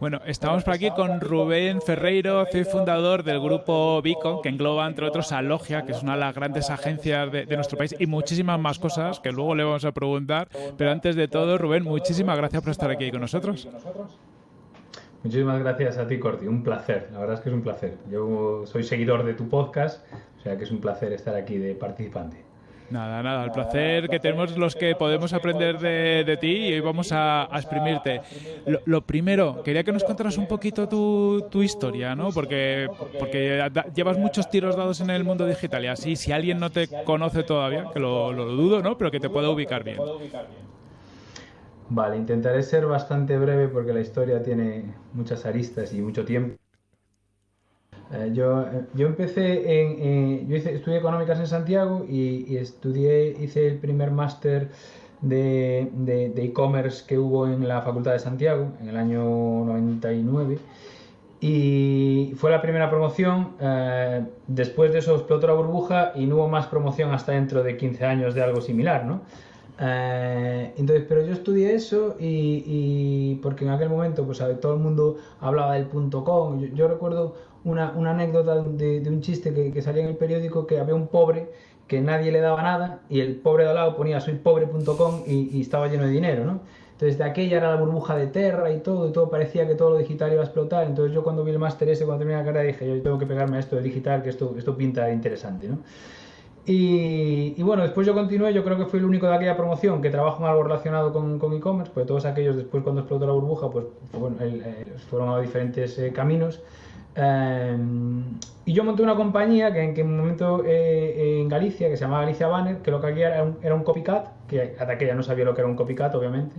Bueno, estamos por aquí con Rubén Ferreiro, fundador del grupo Vico, que engloba entre otros a Logia, que es una de las grandes agencias de, nuestro país, y muchísimas más cosas que luego le vamos a preguntar. Pero antes de todo, Rubén, muchísimas gracias por estar aquí con nosotros. Muchísimas gracias a ti, Corti. Un placer. La verdad es que es un placer. Yo soy seguidor de tu podcast, o sea que es un placer estar aquí de participante. Nada, nada, el placer que tenemos los que podemos aprender de, ti y hoy vamos a, exprimirte. Lo, primero, quería que nos contaras un poquito tu, historia, ¿no? Porque, porque llevas muchos tiros dados en el mundo digital y así, si alguien no te conoce todavía, que lo, lo dudo, ¿no? Pero que te pueda ubicar bien. Vale, intentaré ser bastante breve porque la historia tiene muchas aristas y mucho tiempo. Eh, yo, eh, yo empecé en, yo hice, estudié económicas en Santiago y, estudié, hice el primer máster de e-commerce que hubo en la Facultad de Santiago en el año 99 y fue la primera promoción. Eh, después de eso explotó la burbuja y no hubo más promoción hasta dentro de 15 años de algo similar, ¿no? Entonces, pero yo estudié eso y, porque en aquel momento pues todo el mundo hablaba del punto com. yo recuerdo una, una anécdota de, de, un chiste que, que, salía en el periódico que había un pobre que nadie le daba nada y el pobre de al lado ponía soypobre.com y, y estaba lleno de dinero, ¿no? Entonces de aquella era la burbuja de Terra y todo, y todo parecía que todo lo digital iba a explotar. Entonces yo cuando vi el máster ese, cuando terminé la carrera, dije, yo tengo que pegarme a esto de digital, que esto, esto pinta interesante, ¿no? Y, y, bueno, después yo continué, yo creo que fui el único de aquella promoción que trabajo en algo relacionado con, con e-commerce, pues todos aquellos después cuando explotó la burbuja, pues, bueno, eh, fueron a diferentes eh, caminos. Em, y yo monté una compañía que en, un momento eh, en Galicia, que se llamaba Galicia Banner, que lo que había era un, era un copycat, que hasta aquella no sabía lo que era un copycat, obviamente,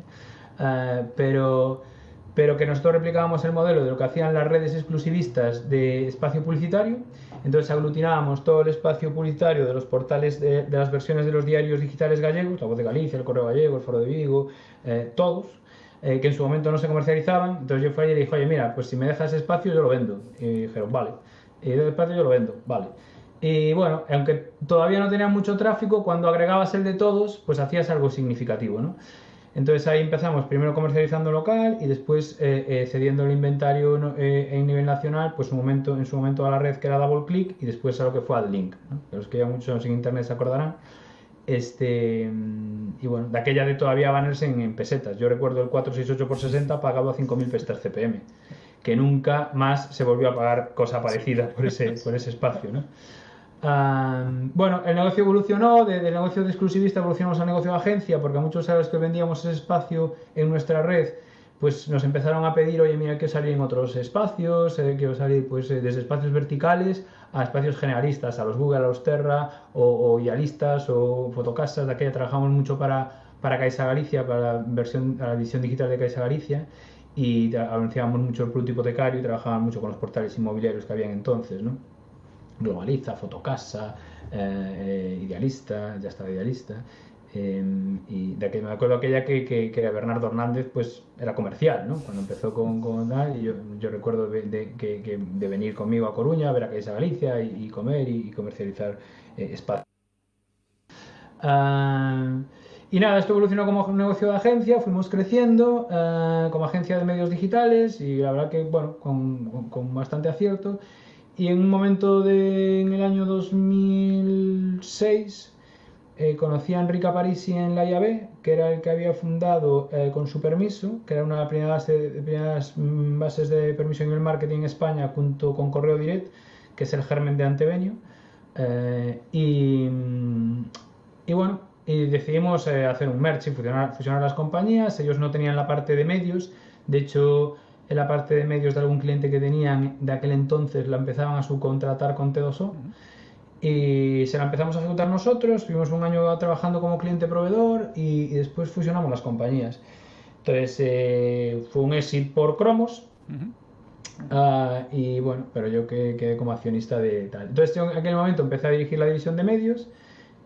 eh, pero, pero que nosotros replicábamos el modelo de lo que hacían las redes exclusivistas de espacio publicitario. Entonces aglutinábamos todo el espacio publicitario de los portales de, las versiones de los diarios digitales gallegos, La Voz de Galicia, El Correo Gallego, El Foro de Vigo, eh, todos, eh, que en su momento no se comercializaban. Entonces yo fui allí y dije, oye, mira, pues si me dejas espacio yo lo vendo. Y dijeron, vale. Y de espacio yo lo vendo, vale. Y bueno, aunque todavía no tenía mucho tráfico, cuando agregabas el de todos, pues hacías algo significativo, ¿no? Entonces ahí empezamos primero comercializando local y después eh, eh, cediendo el inventario en nivel nacional, pues un momento, en su momento a la red que era Double Click y después a lo que fue AdLink. ¿no? Los que ya muchos en internet se acordarán. Este, y bueno, de aquella de todavía banners en, en pesetas. Yo recuerdo el 468 por 60 pagado a 5.000 pestas CPM, que nunca más se volvió a pagar cosa parecida por ese, por ese espacio. ¿no? Bueno, el negocio evolucionó, de, negocio de exclusivista evolucionamos a negocio de agencia, porque a muchos sabes que vendíamos ese espacio en nuestra red, pues nos empezaron a pedir, oye, mira, que salir en otros espacios, eh, quiero salir pues, eh, desde espacios verticales a espacios generalistas, a los Google, a los Terra, o, o Idealistas, o Fotocasas, de aquella trabajamos mucho para, para Caixa Galicia, para la, versión, la visión digital de Caixa Galicia, y anunciábamos mucho el producto hipotecario y trabajábamos mucho con los portales inmobiliarios que habían entonces, ¿no? Globaliza, Fotocasa, eh, eh Idealista, ya estaba Idealista, Em, y de que me acuerdo aquella que, que, que, Bernardo Hernández pues era comercial, ¿no? Cuando empezó con, con y yo, yo recuerdo de, que, de, venir conmigo a Coruña, a ver a Caixa Galicia y, comer y, comercializar eh, espacio. Uh, y nada, esto evolucionó como negocio de agencia, fuimos creciendo uh, como agencia de medios digitales y la verdad que, bueno, con, con bastante acierto. Y en un momento de, en el año 2006, eh, conocí a Enrique Parisi en la IAB, que era el que había fundado eh, con su permiso, que era una de las primeras, mm, bases de permiso en el marketing en España junto con Correo Direct, que es el germen de Antevenio. Eh, y, mm, y, bueno, y decidimos hacer un merge y fusionar, fusionar las compañías. Ellos no tenían la parte de medios, de hecho, en la parte de medios de algún cliente que tenían de aquel entonces la empezaban a subcontratar con T2O y se la empezamos a ejecutar nosotros, estuvimos un año trabajando como cliente proveedor y, después fusionamos las compañías. Entonces eh, fue un exit por cromos. Ah, y bueno, pero yo quedé, como accionista de tal. Entonces en aquel momento empecé a dirigir la división de medios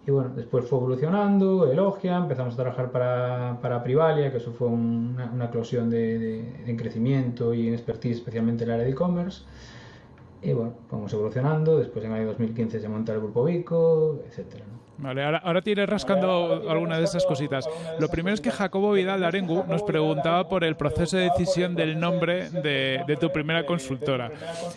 y bueno, después fue evolucionando, Elogia, empezamos a trabajar para, para Privalia, que eso fue una, una eclosión de, de, crecimiento y en expertise, especialmente en el área de e-commerce. Y bueno, fuimos evolucionando, después en el año 2015 se monta el grupo Vico, etcétera. Vale, ahora, ahora te iré rascando alguna de esas cositas. Lo primero es que Jacobo Vidal de Arengu nos preguntaba por el proceso de decisión del nombre de, tu primera consultora.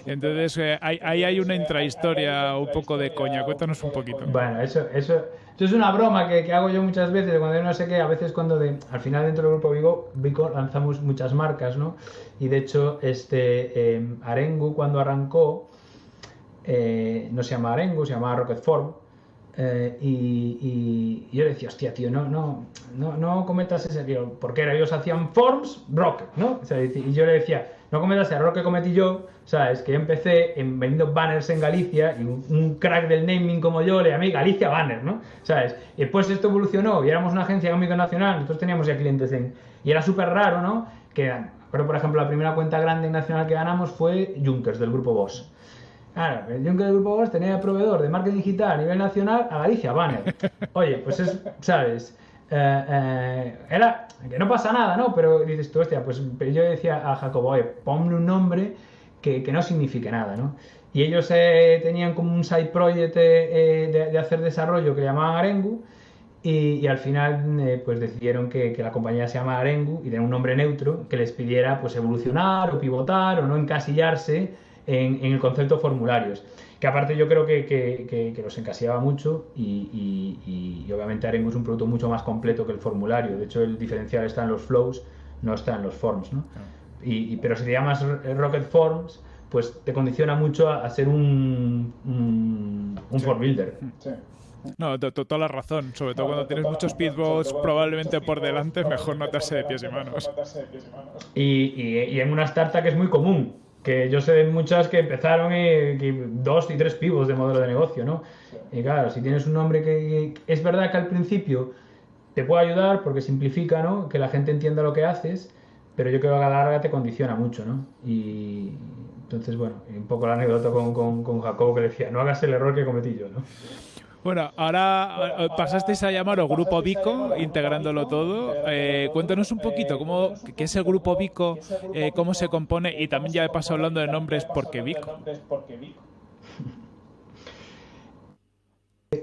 Entonces, eh, ahí, hay una intrahistoria un poco de coña. Cuéntanos un poquito. Bueno, eso, eso, es una broma que, hago yo muchas veces, cuando yo no sé qué, a veces cuando de, al final dentro del grupo Vigo, Vico lanzamos muchas marcas, ¿no? Y de hecho, este eh, Arengu cuando arrancó, eh, no se llama Arengu, se llama Rocket Form eh, y, yo le decía, hostia, tío, no, no, no, no cometas ese tío, porque era, ellos hacían forms, rock, ¿no? y yo le decía, no cometas el error que cometí yo, ¿sabes? Que yo empecé en, vendiendo banners en Galicia y un, crack del naming como yo le llamé Galicia Banner, ¿no? ¿Sabes? Y después esto evolucionó y éramos una agencia económica nacional, nosotros teníamos ya clientes en... Y era súper raro, ¿no? Que, pero por ejemplo, la primera cuenta grande nacional que ganamos fue Junkers, del grupo Boss. Claro, el Juncker del Grupo Bosch tenía proveedor de marketing digital a nivel nacional a Galicia Banner. Oye, pues es, ¿sabes? Eh, eh, era que no pasa nada, ¿no? Pero dices tú, hostia, pues yo decía a Jacobo, oye, ponle un nombre que, no signifique nada, ¿no? Y ellos eh, tenían como un side project de, hacer desarrollo que llamaban Arengu y, al final pues decidieron que, la compañía se llama Arengu y tenía un nombre neutro que les pidiera pues evolucionar o pivotar o no encasillarse en, el concepto formularios. Que aparte yo creo que, que, los encasillaba mucho y, obviamente Arengu es un producto mucho más completo que el formulario. De hecho, el diferencial está en los flows, no está en los forms. ¿no? Y, pero si te llamas Rocket Forms, pues te condiciona mucho a, ser un, un, form builder. No, toda la razón. Sobre todo cuando tienes muchos speedboats probablemente por delante, mejor notarse de pies y manos. Y, y en una startup que es muy común que yo sé de muchas que empezaron dos y tres pivos de modelo de negocio, ¿no? Y claro, si tienes un nombre que, es verdad que al principio te puede ayudar porque simplifica, ¿no? Que la gente entienda lo que haces, pero yo creo que a la larga te condiciona mucho, ¿no? Y entonces, bueno, un poco la anécdota con, con, con Jacobo que decía, no hagas el error que cometí yo, ¿no? Bueno, ahora eh, pasasteis a llamarlo Grupo Vico, integrándolo todo. Eh, cuéntanos un poquito cómo, qué es el Grupo Vico, eh, cómo se compone y también ya he pasado hablando de nombres porque Vico.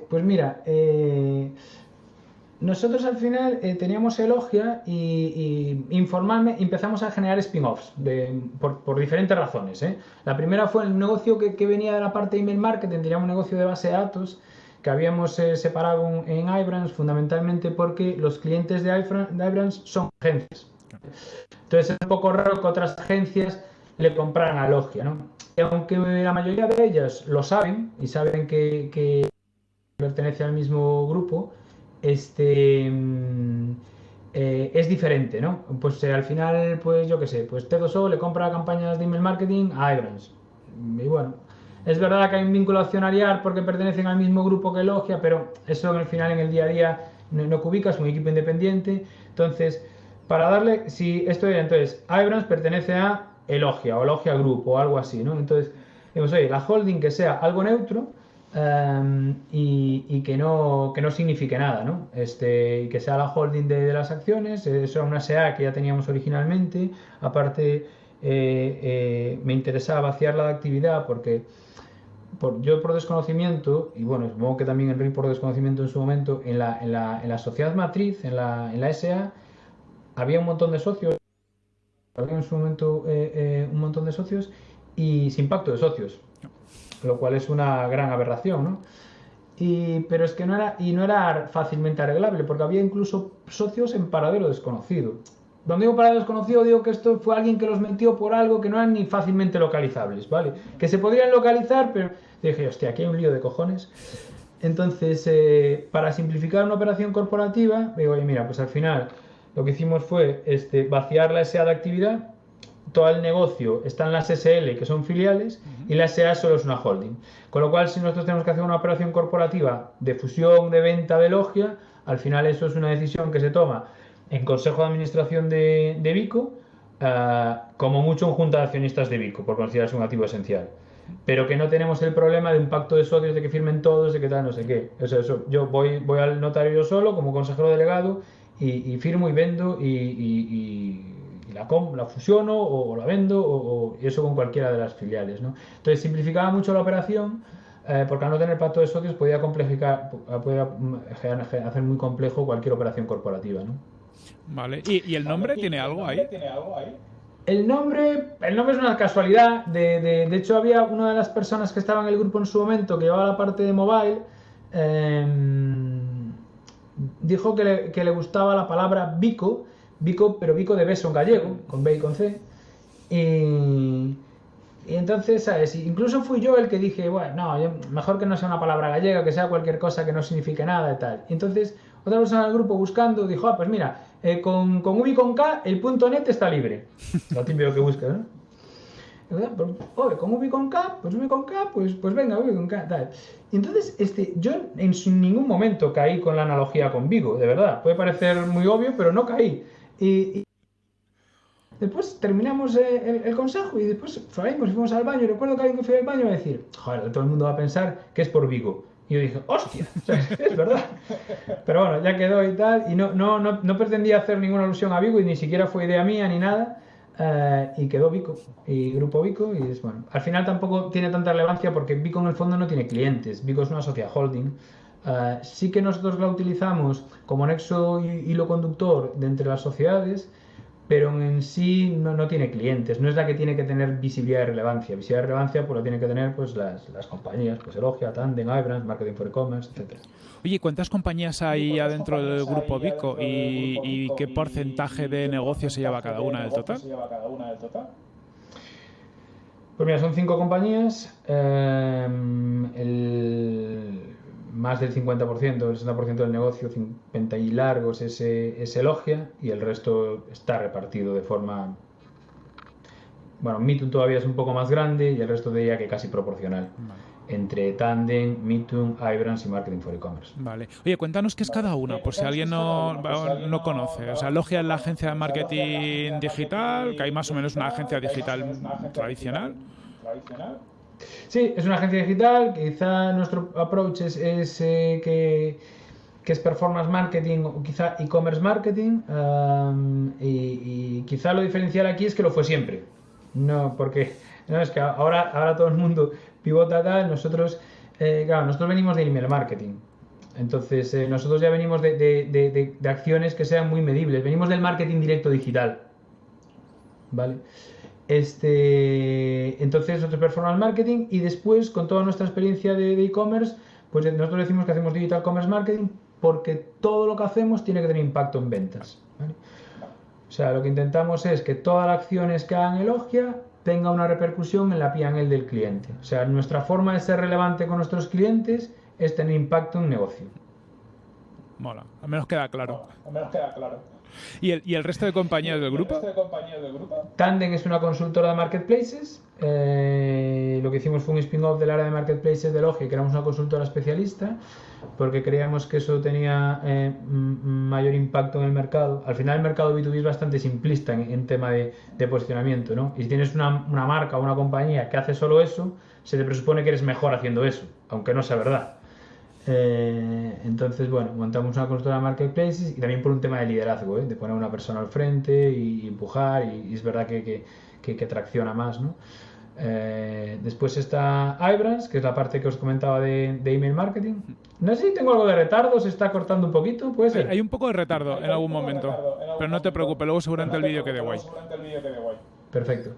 Pues mira, nosotros al final teníamos Elogia y, informalmente empezamos a generar spin-offs por, diferentes razones. La primera fue el negocio que, que, venía de la parte de email marketing, teníamos un negocio de base de datos que habíamos eh, separado en iBrands fundamentalmente porque los clientes de iBrands son agencias. Entonces es un poco raro que otras agencias le compraran a Logia, ¿no? Y aunque la mayoría de ellas lo saben y saben que, pertenece al mismo grupo, este mm, eh, es diferente, ¿no? Pues eh, al final, pues yo qué sé, pues T2O le compra campañas de email marketing a iBrands. Y bueno, es verdad que hay un vínculo accionarial porque pertenecen al mismo grupo que Logia, pero eso al final en el día a día no, no es un equipo independiente. Entonces, para darle, si esto era, entonces, Ibrans pertenece a Elogia o Logia Group o algo así, ¿no? Entonces, digamos, oye, la holding que sea algo neutro em, y, que, no, que no signifique nada, ¿no? Este, y que sea la holding de, las acciones, eso era una SEA que ya teníamos originalmente, aparte eh, eh, me interesaba vaciarla de actividad porque yo por desconocimiento, y bueno, supongo que también Enrique por desconocimiento en su momento, en la, en la, en la sociedad matriz, en la, en la SA, había un montón de socios, había en su momento eh, eh, un montón de socios y sin pacto de socios, lo cual es una gran aberración, ¿no? Y, pero es que no era, y no era fácilmente arreglable, porque había incluso socios en paradero desconocido. Donde digo para desconocido, digo que esto fue alguien que los metió por algo que no eran ni fácilmente localizables, ¿vale? Que se podrían localizar, pero dije, hostia, aquí hay un lío de cojones. Entonces, eh, para simplificar una operación corporativa, digo, oye, mira, pues al final lo que hicimos fue este, vaciar la SA de actividad, todo el negocio está en las SL, que son filiales, y la SA solo es una holding. Con lo cual, si nosotros tenemos que hacer una operación corporativa de fusión, de venta de logia, al final eso es una decisión que se toma en consejo de administración de, de Vico, eh, como mucho en junta de accionistas de Vico, por considerarse un activo esencial. Pero que no tenemos el problema de un pacto de socios, de que firmen todos, de que tal, no sé qué. Eso, eso. Yo voy, voy al notario yo solo, como consejero delegado, y, firmo y vendo y, la, la fusiono o, la vendo o, eso con cualquiera de las filiales. ¿no? Entonces simplificaba mucho la operación eh, porque al no tener pacto de socios podía complicar, podía hacer muy complejo cualquier operación corporativa. ¿no? Vale, ¿y, el nombre tiene algo ahí? El nombre, el nombre es una casualidad. De, de, hecho, había una de las personas que estaba en el grupo en su momento que llevaba la parte de mobile. Em, dijo que le, que le, gustaba la palabra bico, bico, pero bico de beso en gallego, con B y con C. Y, y entonces, ¿sabes? Incluso fui yo el que dije, bueno, no, mejor que no sea una palabra gallega, que sea cualquier cosa que no signifique nada y tal. Entonces, otra persona del grupo buscando dijo, ah, pues mira, eh, con, con V con K, el punto net está libre. Lo típico que busca, ¿no? Pues, oye, con V con K, pues V con K, pues, pues venga, V con K, tal. Entonces, este, yo en ningún momento caí con la analogía con Vigo, de verdad. Puede parecer muy obvio, pero no caí. y Después terminamos eh, el, consejo y después fuimos, fuimos al baño. Recuerdo que alguien que fue al baño iba a decir, joder, todo el mundo va a pensar que es por Vigo. Y yo dije, hostia, es verdad. Pero bueno, ya quedó y tal. Y no, no, no, no, pretendía hacer ninguna alusión a Vigo y ni siquiera fue idea mía ni nada. Eh, y quedó Vico y Grupo Vico. Y es bueno. Al final tampoco tiene tanta relevancia porque Vico en el fondo no tiene clientes. Vico es una sociedad holding. Eh, sí que nosotros la utilizamos como nexo y hilo conductor de entre las sociedades pero en sí no, no, tiene clientes, no es la que tiene que tener visibilidad y relevancia. Visibilidad y relevancia pues lo tienen que tener pues las, las compañías, pues Elogia, Tandem, iBrands, Marketing for E-Commerce, etc. Oye, ¿cuántas compañías hay adentro del grupo Vico y, y, qué porcentaje de negocio se lleva cada una del total? Pues mira, son cinco compañías. Eh, el más del 50%, el 60% del negocio, 50 y largos, es, es Elogia y el resto está repartido de forma... Bueno, Mitun todavía es un poco más grande y el resto de ella que casi proporcional. Entre Tandem, Mitun, Ibrans y Marketing for E-Commerce. Vale. Oye, cuéntanos qué es cada una, por si alguien no, no conoce. O sea, Logia es la agencia de marketing digital, que hay más o menos una agencia digital tradicional. Sí, es una agencia digital, quizá nuestro approach es, eh, que, es performance marketing o quizá e-commerce marketing y, quizá lo diferencial aquí es que lo fue siempre. No, porque no, es que ahora, ahora todo el mundo pivota tal, nosotros, eh, claro, nosotros venimos de email marketing. Entonces, eh, nosotros ya venimos de, de, acciones que sean muy medibles. Venimos del marketing directo digital. ¿Vale? Este, entonces, nosotros performance marketing y después, con toda nuestra experiencia de e-commerce, pues nosotros decimos que hacemos digital commerce marketing porque todo lo que hacemos tiene que tener impacto en ventas. O sea, lo que intentamos es que toda la acciones que hagan Elogia tenga una repercusión en la P&L del cliente. O sea, nuestra forma de ser relevante con nuestros clientes es tener impacto en negocio. Mola, al menos queda claro. al menos queda claro. ¿Y el, y el resto de compañías del grupo? Tandem es una consultora de marketplaces. Eh, lo que hicimos fue un spin-off del área de marketplaces de Logi, que éramos una consultora especialista, porque creíamos que eso tenía eh, mayor impacto en el mercado. Al final el mercado B2B es bastante simplista en, tema de, de, posicionamiento, ¿no? Y si tienes una, una marca o una compañía que hace solo eso, se te presupone que eres mejor haciendo eso, aunque no sea verdad. Eh, entonces, bueno, montamos una consultora de marketplaces y también por un tema de liderazgo, ¿eh? de poner una persona al frente y, empujar, y, es verdad que, que, tracciona más, ¿no? Eh, después está iBrands, que es la parte que os comentaba de, email marketing. No sé si tengo algo de retardo, se está cortando un poquito, puede ser. Hay, un poco de retardo en algún momento, pero no te preocupes, luego seguramente el vídeo quede guay. Perfecto.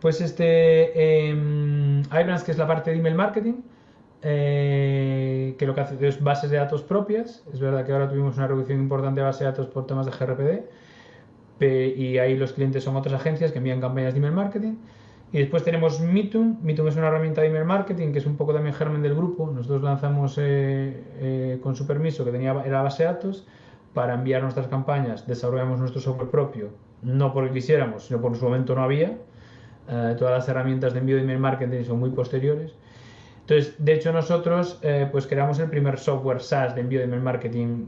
Pues este eh, iBrands, que es la parte de email marketing, eh, que lo que hace es bases de datos propias. Es verdad que ahora tuvimos una reducción importante de base de datos por temas de GRPD y ahí los clientes son otras agencias que envían campañas de email marketing. Y después tenemos Mitum. Mitum es una herramienta de email marketing que es un poco también germen del grupo. Nosotros lanzamos eh, eh, con su permiso, que tenía era base de datos, para enviar nuestras campañas. Desarrollamos nuestro software propio, no porque quisiéramos, sino porque en su momento no había. todas las herramientas de envío de email marketing son muy posteriores. Entonces, de hecho, nosotros eh, pues creamos el primer software SaaS de envío de email marketing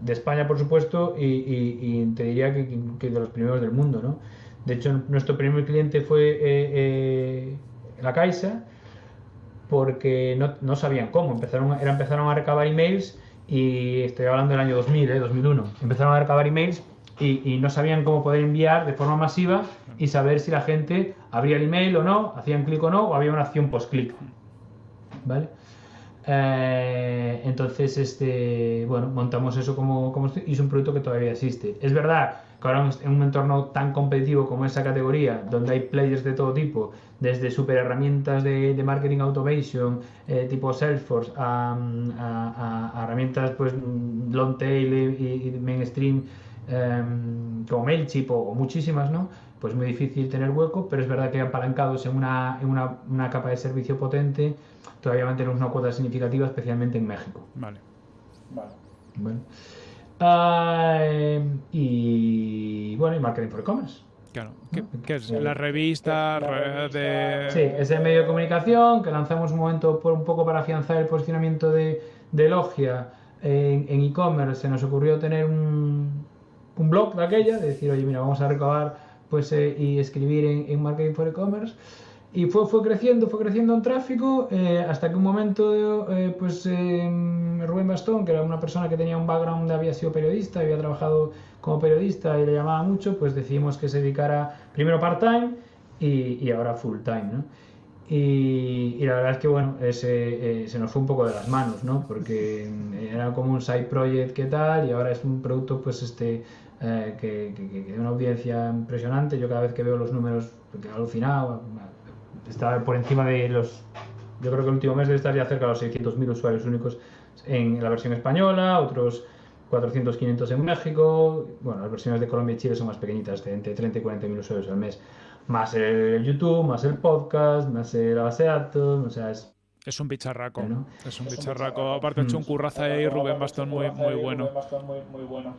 de España, por supuesto, y, te diría que, de los primeros del mundo, ¿no? De hecho, nuestro primer cliente fue eh, eh, la Caixa, porque no, sabían cómo. Empezaron, empezaron a recabar emails y estoy hablando del año 2000, 2001. Empezaron a recabar emails y, no sabían cómo poder enviar de forma masiva y saber si la gente abría el email o no, hacían clic o no, o había una acción post-clic. ¿Vale? Eh, entonces, este, bueno, montamos eso como, como y es un producto que todavía existe. Es verdad que ahora en un entorno tan competitivo como esa categoría, donde hay players de todo tipo, desde super herramientas de, marketing automation eh, tipo Salesforce a, herramientas pues long tail y, mainstream em, como Mailchimp o, muchísimas, ¿no? Pues muy difícil tener hueco, pero es verdad que apalancados en una, en una, una capa de servicio potente, todavía mantenemos una cuota significativa, especialmente en México. Vale. Vale. Bueno. Ah, y bueno, y marketing for e-commerce. Claro, ¿Qué, es? La revista de... Sí, ese medio de comunicación que lanzamos un momento por un poco para afianzar el posicionamiento de, de Logia en e-commerce. se nos ocurrió tener un, un blog de aquella, de decir, oye, mira, vamos a recabar pues, eh, y escribir en, en Marketing for E-Commerce. Y fue, fue creciendo, fue creciendo en tráfico, eh, hasta que un momento, eh, pues Rubén Bastón, que era una persona que tenía un background, había sido periodista, había trabajado como periodista y le llamaba mucho, pues decidimos que se dedicara primero part-time y, y, ahora full-time, ¿no? Y, y, la verdad es que, bueno, ese, eh, se nos fue un poco de las manos, ¿no? Porque era como un side project que tal y ahora es un producto, pues, este, que, que, que, tiene una audiencia impresionante. Yo cada vez que veo los números, porque he alucinado, está por encima de los. Yo creo que el último mes debe estar ya cerca de los 600.000 usuarios únicos en la versión española, otros 400, 500 en México. Bueno, las versiones de Colombia y Chile son más pequeñitas, de entre 30 y 40.000 usuarios al mes. Más el YouTube, más el podcast, más la base de datos, o sea, es. Es un bicharraco, ¿no? Es un bicharraco. Aparte, ha hecho un curraza ahí Rubén Bastón muy, muy bueno. muy bueno.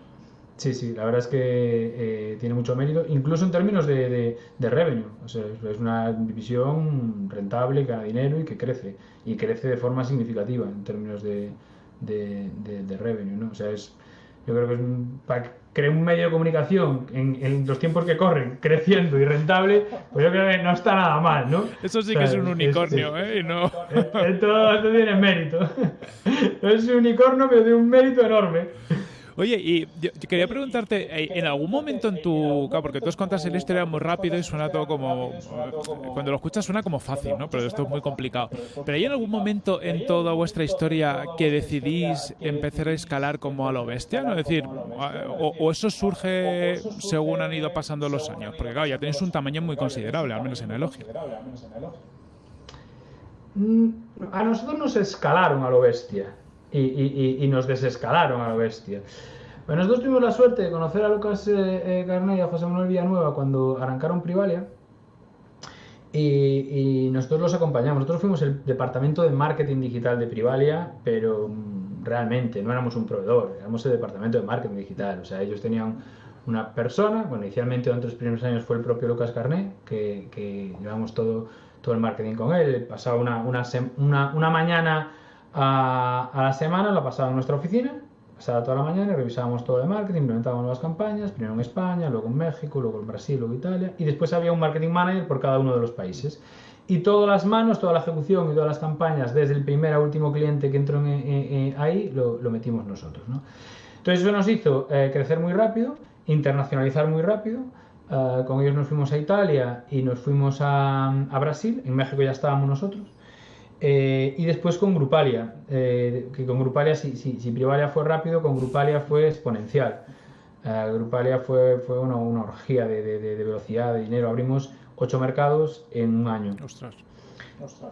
Sí, sí, la verdad es que eh, tiene mucho mérito, incluso en términos de, de, revenue. O sea, es una división rentable, que gana dinero y que crece. Y crece de forma significativa en términos de, de revenue, ¿no? O sea, es, yo creo que es un, para crear un medio de comunicación en, los tiempos que corren, creciendo y rentable, pues yo creo que no está nada mal, ¿no? Eso sí que es un unicornio, ¿eh? no... Esto, esto tiene mérito. Es un unicornio, pero tiene un mérito enorme. Oye, y yo quería preguntarte, eh, ¿en algún momento en tu... porque tú os contas la historia muy rápido y suena todo como... Cuando lo escuchas suena como fácil, ¿no? Pero esto es muy complicado. ¿Pero hay en algún momento en toda vuestra historia que decidís empezar a escalar como a lo bestia? ¿no? Es decir, o, eso surge según han ido pasando los años? Porque claro, ya tenéis un tamaño muy considerable, al menos en Elogio. Mm, a nosotros nos escalaron a lo bestia y, nos desescalaron a la bestia. Bueno, nosotros tuvimos la suerte de conocer a Lucas eh, eh y a José Manuel Villanueva cuando arrancaron Privalia y, nosotros los acompañamos. Nosotros fuimos el departamento de marketing digital de Privalia, pero mm, realmente no éramos un proveedor, éramos el departamento de marketing digital. O sea, ellos tenían una persona, bueno, inicialmente durante los primeros años fue el propio Lucas Carné, que, que llevamos todo, todo el marketing con él. Pasaba una, una, una, una mañana a, la semana la pasaba en nuestra oficina, pasaba toda la mañana revisábamos todo el marketing, implementábamos nuevas campañas, primero en España, luego en México, luego en Brasil, luego en Italia, y después había un marketing manager por cada uno de los países. Y todas las manos, toda la ejecución y todas las campañas, desde el primer a último cliente que entró ahí, lo, metimos nosotros. Entonces eso nos hizo eh, crecer muy rápido, internacionalizar muy rápido. Eh, con ellos nos fuimos a Italia y nos fuimos a Brasil. En México ya estábamos nosotros. Eh, y después con Grupalia, eh, que con Grupalia, si, si, Privalia fue rápido, con Grupalia fue exponencial. Eh, Grupalia fue, fue una, una orgía de, de, velocidad, de dinero. Abrimos ocho mercados en un año. Ostras.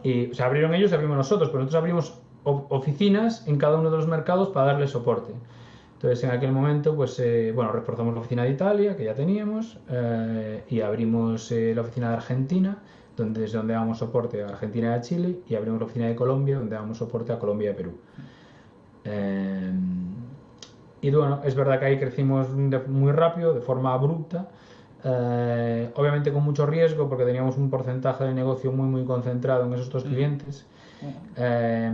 Y, o sea, abrieron ellos, abrimos nosotros, pero nosotros abrimos oficinas en cada uno de los mercados para darle soporte. Entonces, en aquel momento, pues, bueno, reforzamos la oficina de Italia, que ya teníamos, y abrimos la oficina de Argentina donde, desde donde damos soporte a Argentina y a Chile, y abrimos la oficina de Colombia, donde damos soporte a Colombia y a Perú. Eh, y bueno, es verdad que ahí crecimos muy rápido, de forma abrupta, eh, obviamente con mucho riesgo, porque teníamos un porcentaje de negocio muy, muy concentrado en esos dos mm. clientes, eh,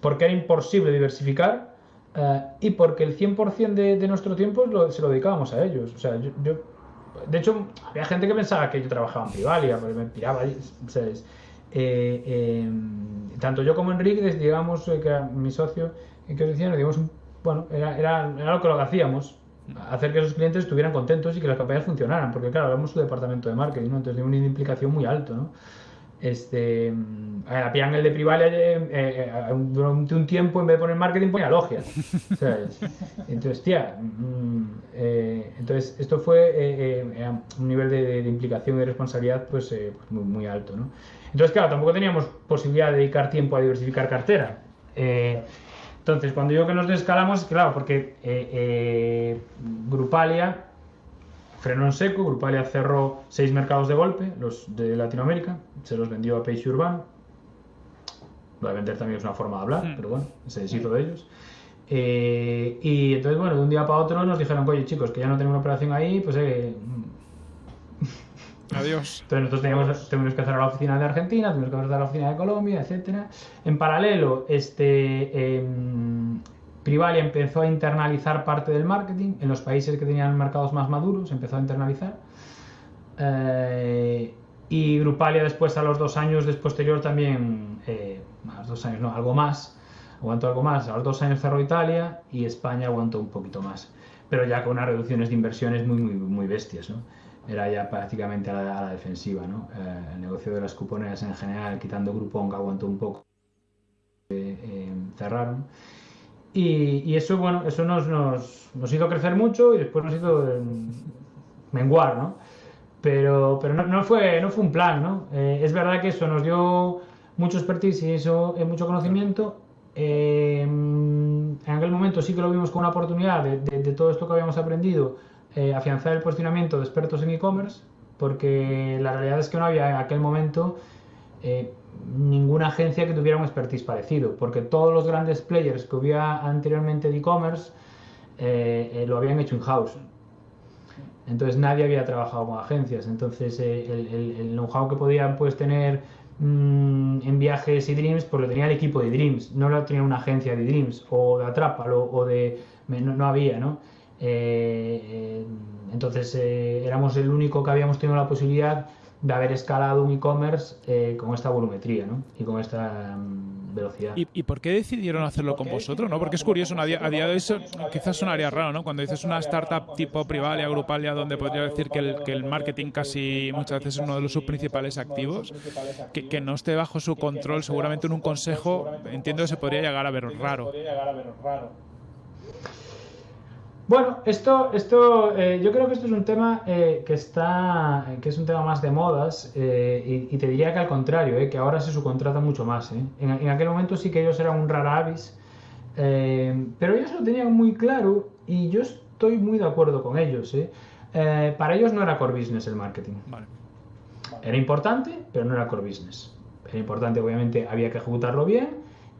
porque era imposible diversificar. y porque el 100% de, de, nuestro tiempo se lo dedicábamos a ellos. O sea, yo de hecho, había gente que pensaba que yo trabajaba en Privalia, porque me piraba ahí, eh, em, tanto yo como Enrique, digamos, eh, que era mi socio, que os decía, digamos, bueno, era, era, era, lo que lo hacíamos. hacer que esos clientes estuvieran contentos y que las campañas funcionaran, porque claro, hablamos su departamento de marketing, ¿no? entonces tiene una implicación muy alto, ¿no? Este, a la el de Privalia eh, eh, durante un tiempo en vez de poner marketing ponía logia. Entonces, tía, mm, eh, entonces esto fue un nivel de, implicación y responsabilidad pues, pues, muy, muy, alto. ¿no? Entonces, claro, tampoco teníamos posibilidad de dedicar tiempo a diversificar cartera. entonces, cuando yo que nos descalamos, claro, porque Grupalia frenó en seco, Grupalia cerró seis mercados de golpe, los de Latinoamérica, se los vendió a Peixe Urban. Lo de vender también es una forma de hablar, hmm. pero bueno, se deshizo de ellos. Eh, y entonces, bueno, de un día para otro nos dijeron, oye chicos, que ya no tenemos una operación ahí, pues eh, Adiós. Entonces nosotros teníamos, tenemos que cerrar la oficina de Argentina, tenemos que cerrar la oficina de Colombia, etcétera. En paralelo, este, em, Privalia empezó a internalizar parte del marketing en los países que tenían mercados más maduros, empezó a internalizar. Eh, y Grupalia después, a los dos años después posterior también, eh, más dos años, no, algo más, aguantó algo más. A los dos años cerró Italia y España aguantó un poquito más. Pero ya con unas reducciones de inversiones muy, muy, muy bestias, ¿no? Era ya prácticamente a la, defensiva, ¿no? Eh, el negocio de las cuponeras en general, quitando Grupón, que aguantó un poco, cerraron. Y, eso, bueno, eso nos, nos, nos, hizo crecer mucho y después nos hizo menguar, ¿no? Pero, pero no, no, fue, no fue un plan, ¿no? Eh, es verdad que eso nos dio mucho expertise y eso, eh, mucho conocimiento. Em, en aquel momento sí que lo vimos como una oportunidad de, de, todo esto que habíamos aprendido, eh, afianzar el posicionamiento de expertos en e-commerce, porque la realidad es que no había en aquel momento ninguna agencia que tuviera un expertise parecido, porque todos los grandes players que hubiera anteriormente de e-commerce eh, eh, lo habían hecho in-house. Entonces nadie había trabajado con agencias. Entonces eh, el, know-how que podían pues, tener mm, en viajes y Dreams, pues lo tenía el equipo de Dreams, no lo tenía una agencia de Dreams o de Atrápalo o de... No, no había, ¿no? entonces éramos el único que habíamos tenido la posibilidad de haber escalado un e-commerce eh, con esta volumetría ¿no? y con esta mm, velocidad. ¿Y, por qué decidieron hacerlo con vosotros? ¿no? Porque es curioso, a día, de eso quizás sonaría raro, ¿no? Cuando dices una startup tipo Privalia, Grupalia, donde podría decir que el, que el marketing casi muchas veces es uno de los sus principales activos, que, que no esté bajo su control, seguramente en un consejo, entiendo que se podría llegar a ver raro. Bueno, esto, esto eh, yo creo que esto es un tema eh, que está, que es un tema más de modas eh, y, te diría que al contrario, que ahora se subcontrata mucho más. En, en, aquel momento sí que ellos eran un rara avis, pero ellos lo tenían muy claro y yo estoy muy de acuerdo con ellos. para ellos no era core business el marketing. Era importante, pero no era core business. Era importante, obviamente, había que ejecutarlo bien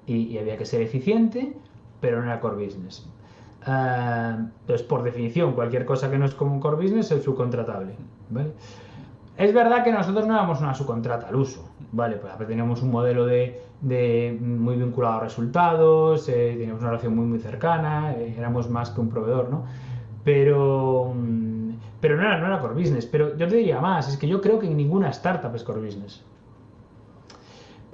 y, y había que ser eficiente, pero no era core business. Ah, entonces, por definición, cualquier cosa que no es como un core business es subcontratable. Es verdad que nosotros no éramos una subcontrata al uso, ¿vale? Pues teníamos un modelo de, muy vinculado a resultados, eh, teníamos una relación muy muy cercana, eh, éramos más que un proveedor, ¿no? Pero, mm, pero no, era, no era core business. Pero yo te diría más, es que yo creo que ninguna startup es core business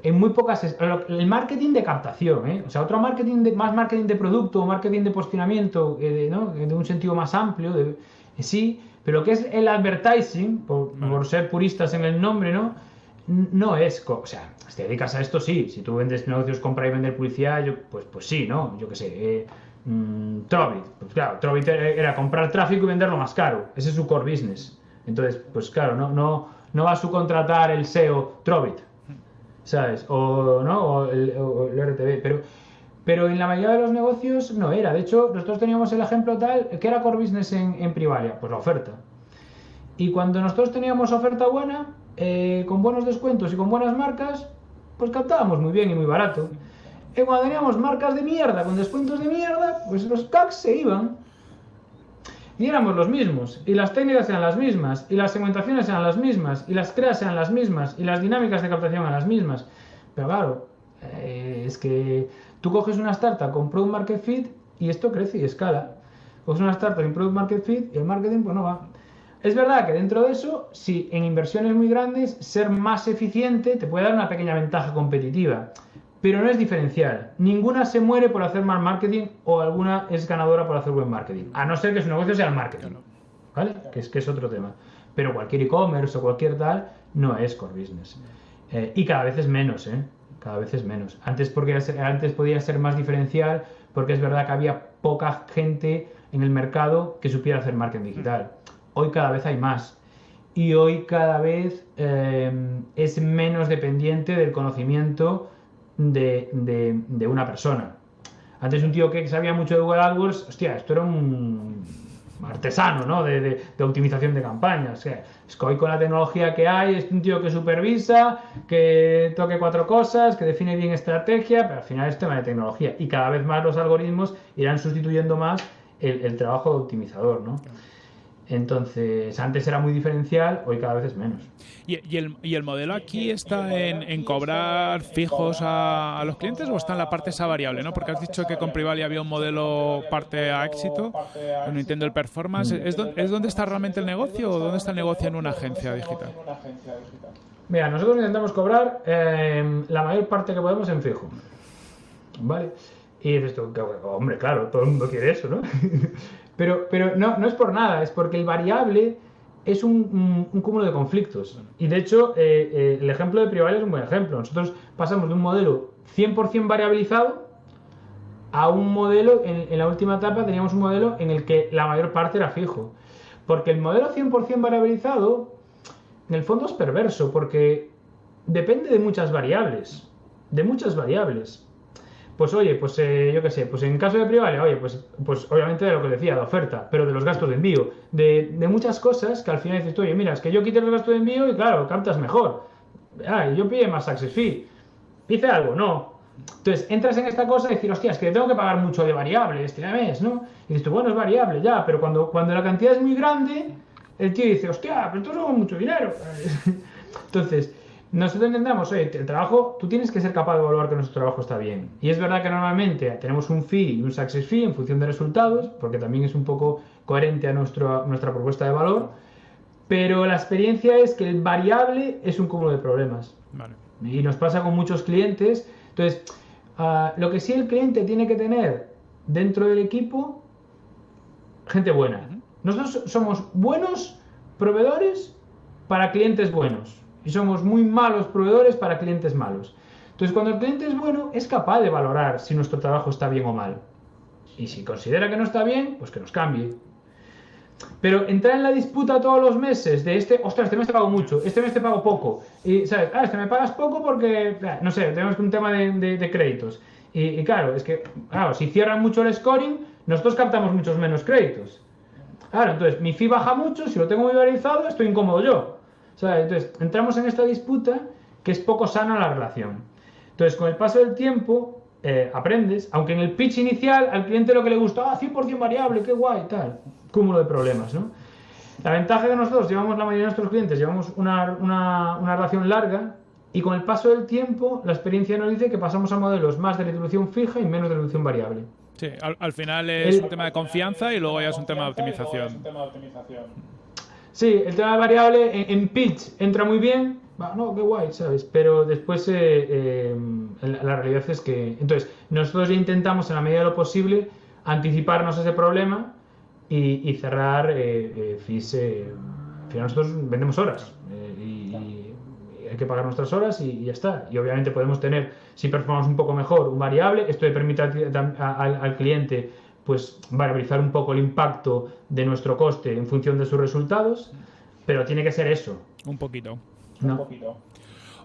en muy pocas... El marketing de captación, ¿eh? O sea, otro marketing, de, más marketing de producto, marketing de posicionamiento, eh, de, un sentido más amplio, de, eh, sí, pero lo que es el advertising, por, ser puristas en el nombre, ¿no? No es... O sea, si te dedicas a esto, sí. Si tú vendes negocios, compra y vender publicidad, yo, pues, pues sí, ¿no? Yo qué sé... Eh, mm, Trovit, pues claro, Trovit era comprar tráfico y venderlo más caro. Ese es su core business. Entonces, pues claro, no, no, no va a subcontratar el SEO Trovit ¿sabes? O, ¿no? o, el, RTV, pero, pero en la mayoría de los negocios no era. De hecho, nosotros teníamos el ejemplo tal, que era core business en, en Privalia? Pues la oferta. Y cuando nosotros teníamos oferta buena, eh, con buenos descuentos y con buenas marcas, pues captábamos muy bien y muy barato. Y cuando teníamos marcas de mierda, con descuentos de mierda, pues los CACs se iban y éramos los mismos, y las técnicas eran las mismas, y las segmentaciones eran las mismas, y las creas eran las mismas, y las dinámicas de captación eran las mismas. Pero claro, eh, es que tú coges una startup con Product Market Fit y esto crece y escala. Coges una startup en Product Market Fit y el marketing pues no va. Es verdad que dentro de eso, si en inversiones muy grandes, ser más eficiente te puede dar una pequeña ventaja competitiva. Pero no es diferencial. Ninguna se muere por hacer mal marketing o alguna es ganadora por hacer buen marketing, a no ser que su negocio sea el marketing, ¿vale? Que es, que es otro tema. Pero cualquier e-commerce o cualquier tal no es core business. Eh, y cada vez es menos, ¿eh? Cada vez es menos. Antes, porque, antes podía ser más diferencial porque es verdad que había poca gente en el mercado que supiera hacer marketing digital. Hoy cada vez hay más. Y hoy cada vez eh, es menos dependiente del conocimiento de, una persona. Antes un tío que sabía mucho de Google AdWords, hostia, esto era un artesano, ¿no? De, optimización de campañas. es que hoy con la tecnología que hay, es un tío que supervisa, que toque cuatro cosas, que define bien estrategia, pero al final es tema de tecnología. Y cada vez más los algoritmos irán sustituyendo más el, el trabajo de optimizador, ¿no? Entonces, antes era muy diferencial, hoy cada vez es menos. ¿Y, el, y el, modelo aquí está en, cobrar fijos a, los clientes o está en la parte esa variable? ¿no? Porque has dicho que con Privali había un modelo parte a éxito, no entiendo el performance. Mm. ¿Es, ¿Es dónde está realmente el negocio o dónde está el negocio en una agencia digital? Mira, nosotros intentamos cobrar eh, la mayor parte que podemos en fijo. ¿Vale? Y dices tú, hombre, claro, todo el mundo quiere eso, ¿no? Pero, pero no, no es por nada, es porque el variable es un, cúmulo de conflictos. Y de hecho, eh, eh, el ejemplo de Privale es un buen ejemplo. Nosotros pasamos de un modelo 100% variabilizado a un modelo, en, la última etapa teníamos un modelo en el que la mayor parte era fijo. Porque el modelo 100% variabilizado, en el fondo es perverso, porque depende de muchas variables. De muchas variables pues oye, pues eh, yo qué sé, pues en caso de Privale, oye, pues, pues obviamente de lo que decía, de oferta, pero de los gastos de envío, de, muchas cosas que al final dices, oye, mira, es que yo quité los gastos de envío y claro, captas mejor. Ah, yo pide más success fee. Hice algo, no. Entonces, entras en esta cosa y decir, hostia, es que tengo que pagar mucho de variable este mes, ¿no? Y dices, bueno, es variable, ya, pero cuando, cuando la cantidad es muy grande, el tío dice, hostia, pero entonces es mucho dinero. Entonces, nosotros entendamos, oye, el trabajo, tú tienes que ser capaz de evaluar que nuestro trabajo está bien. Y es verdad que normalmente tenemos un fee y un success fee en función de resultados, porque también es un poco coherente a, nuestro, nuestra propuesta de valor, pero la experiencia es que el variable es un cúmulo de problemas. Y nos pasa con muchos clientes. Entonces, ah, lo que sí el cliente tiene que tener dentro del equipo, gente buena. Nosotros somos buenos proveedores para clientes buenos y somos muy malos proveedores para clientes malos. Entonces, cuando el cliente es bueno, es capaz de valorar si nuestro trabajo está bien o mal. Y si considera que no está bien, pues que nos cambie. Pero entrar en la disputa todos los meses de este, ostras, este mes te pago mucho, este mes te pago poco. Y, ¿sabes? Ah, este me pagas poco porque, no sé, tenemos un tema de, créditos. Y, y, claro, es que, claro, si cierran mucho el scoring, nosotros captamos muchos menos créditos. Claro, entonces mi fee baja mucho, si lo tengo muy varializado, estoy incómodo yo. Entonces, entramos en esta disputa que es poco sana la relación. Entonces, con el paso del tiempo, eh, aprendes, aunque en el pitch inicial al cliente lo que le gusta, ah, 100% variable, qué guay, tal, cúmulo de problemas, ¿no? La ventaja que nosotros llevamos, la mayoría de nuestros clientes, llevamos una, una, relación larga y con el paso del tiempo, la experiencia nos dice que pasamos a modelos más de retribución fija y menos de retribución variable. Sí, al, final es un tema de confianza y luego ya es un tema de optimización. Sí, el tema de variable en, pitch entra muy bien, no, qué guay, ¿sabes? Pero después eh, eh, la, realidad es que... Entonces, nosotros ya intentamos en la medida de lo posible anticiparnos a ese problema y, cerrar eh, fees. al final nosotros vendemos horas y, hay que pagar nuestras horas y, ya está. Y obviamente podemos tener, si performamos un poco mejor, un variable. Esto le permite al cliente pues variabilizar un poco el impacto de nuestro coste en función de sus resultados, pero tiene que ser eso. Un poquito. Un poquito.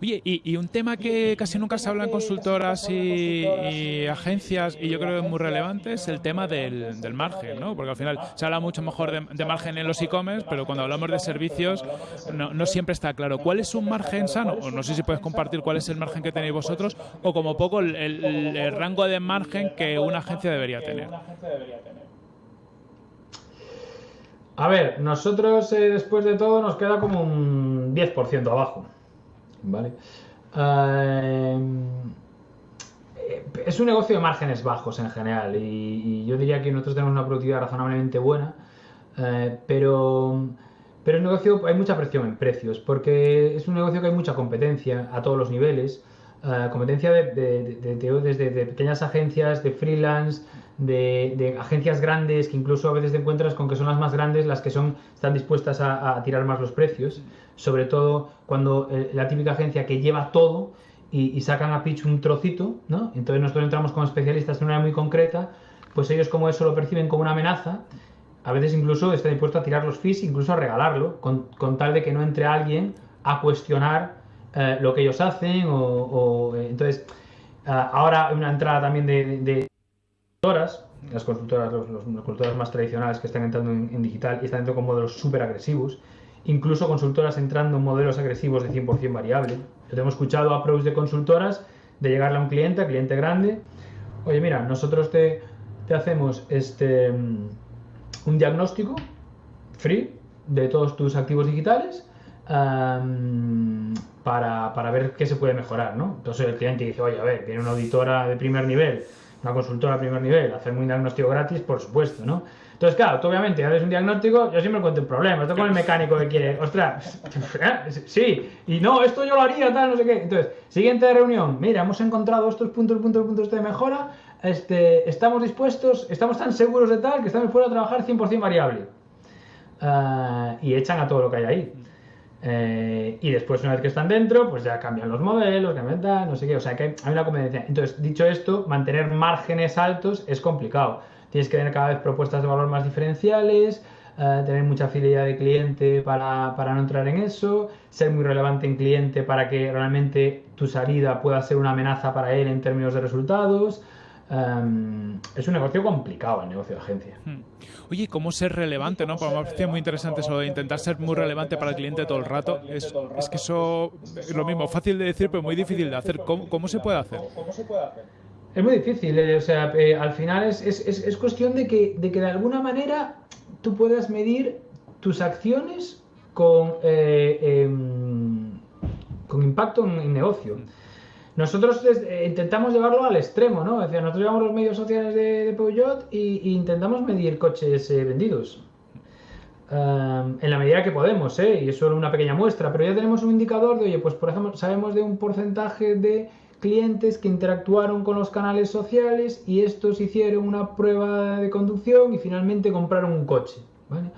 Oye, y, un tema que casi nunca se habla en consultoras y, agencias, y yo creo que es muy relevante, es el tema del, margen, ¿no? Porque al final se habla mucho mejor de, margen en los e-commerce, pero cuando hablamos de servicios no, siempre está claro. ¿Cuál es un margen sano? O no sé si puedes compartir cuál es el margen que tenéis vosotros, o como poco el, rango de margen que una agencia debería tener. A ver, nosotros eh, después de todo nos queda como un 10% abajo. ¿Vale? Em, es un negocio de márgenes bajos en general y, yo diría que nosotros tenemos una productividad razonablemente buena, eh, pero, pero el negocio hay mucha presión en precios porque es un negocio que hay mucha competencia a todos los niveles. Eh, competencia de, desde pequeñas agencias, de freelance, de, agencias grandes que incluso a veces te encuentras con que son las más grandes las que son están dispuestas a, tirar más los precios, sobre todo cuando eh, la típica agencia que lleva todo y, sacan a pitch un trocito, ¿no? Entonces nosotros entramos como especialistas de una manera muy concreta, pues ellos como eso lo perciben como una amenaza, a veces incluso están dispuestos a tirar los fees, incluso a regalarlo, con, con tal de que no entre alguien a cuestionar eh, lo que ellos hacen o, eh, entonces eh, ahora hay una entrada también de, consultoras, las consultoras, los, consultoras más tradicionales que están entrando en, digital y están entrando con modelos súper agresivos, incluso consultoras entrando en modelos agresivos de 100% variable. Yo hemos escuchado a pros de consultoras de llegarle a un cliente, a cliente grande, oye mira, nosotros te, te hacemos este un diagnóstico free de todos tus activos digitales para, para, ver qué se puede mejorar, ¿no? Entonces el cliente dice, oye, a ver, viene una auditora de primer nivel, una consultora de primer nivel, hacer un diagnóstico gratis, por supuesto, ¿no? Entonces, claro, tú obviamente haces un diagnóstico, yo siempre cuento un problema, esto con el mecánico que quiere, ostras, sí, y no, esto yo lo haría, tal, no sé qué. Entonces, siguiente reunión, mira, hemos encontrado estos puntos, puntos, puntos de mejora, este, estamos dispuestos, estamos tan seguros de tal que estamos fuera a trabajar 100% variable. Ah, y echan a todo lo que hay ahí. Eh, y después, una vez que están dentro, pues ya cambian los modelos, cambian tal, no sé qué. O sea que hay una conveniencia. Entonces, dicho esto, mantener márgenes altos es complicado. Tienes que tener cada vez propuestas de valor más diferenciales, eh, tener mucha fidelidad de cliente para, para, no entrar en eso, ser muy relevante en cliente para que realmente tu salida pueda ser una amenaza para él en términos de resultados. Em, es un negocio complicado el negocio de agencia. Hmm. Oye, ¿cómo ser relevante? ¿no? Porque me parece muy interesante eso de intentar ser muy relevante para el cliente todo el rato. Es, es que eso es lo mismo, fácil de decir, pero muy difícil de hacer. ¿Cómo, cómo se puede hacer? Es muy difícil, eh, o sea, eh, al final es, es, es, cuestión de que, de que de alguna manera tú puedas medir tus acciones con, eh, em, con impacto en el negocio. Nosotros eh, intentamos llevarlo al extremo, ¿no? Es decir, nosotros llevamos los medios sociales de, de Peugeot y, intentamos medir coches eh, vendidos. en la medida que podemos, ¿eh? Y es solo una pequeña muestra, pero ya tenemos un indicador de, oye, pues por ejemplo, sabemos de un porcentaje de clientes que interactuaron con los canales sociales y estos hicieron una prueba de conducción y finalmente compraron un coche, ¿vale?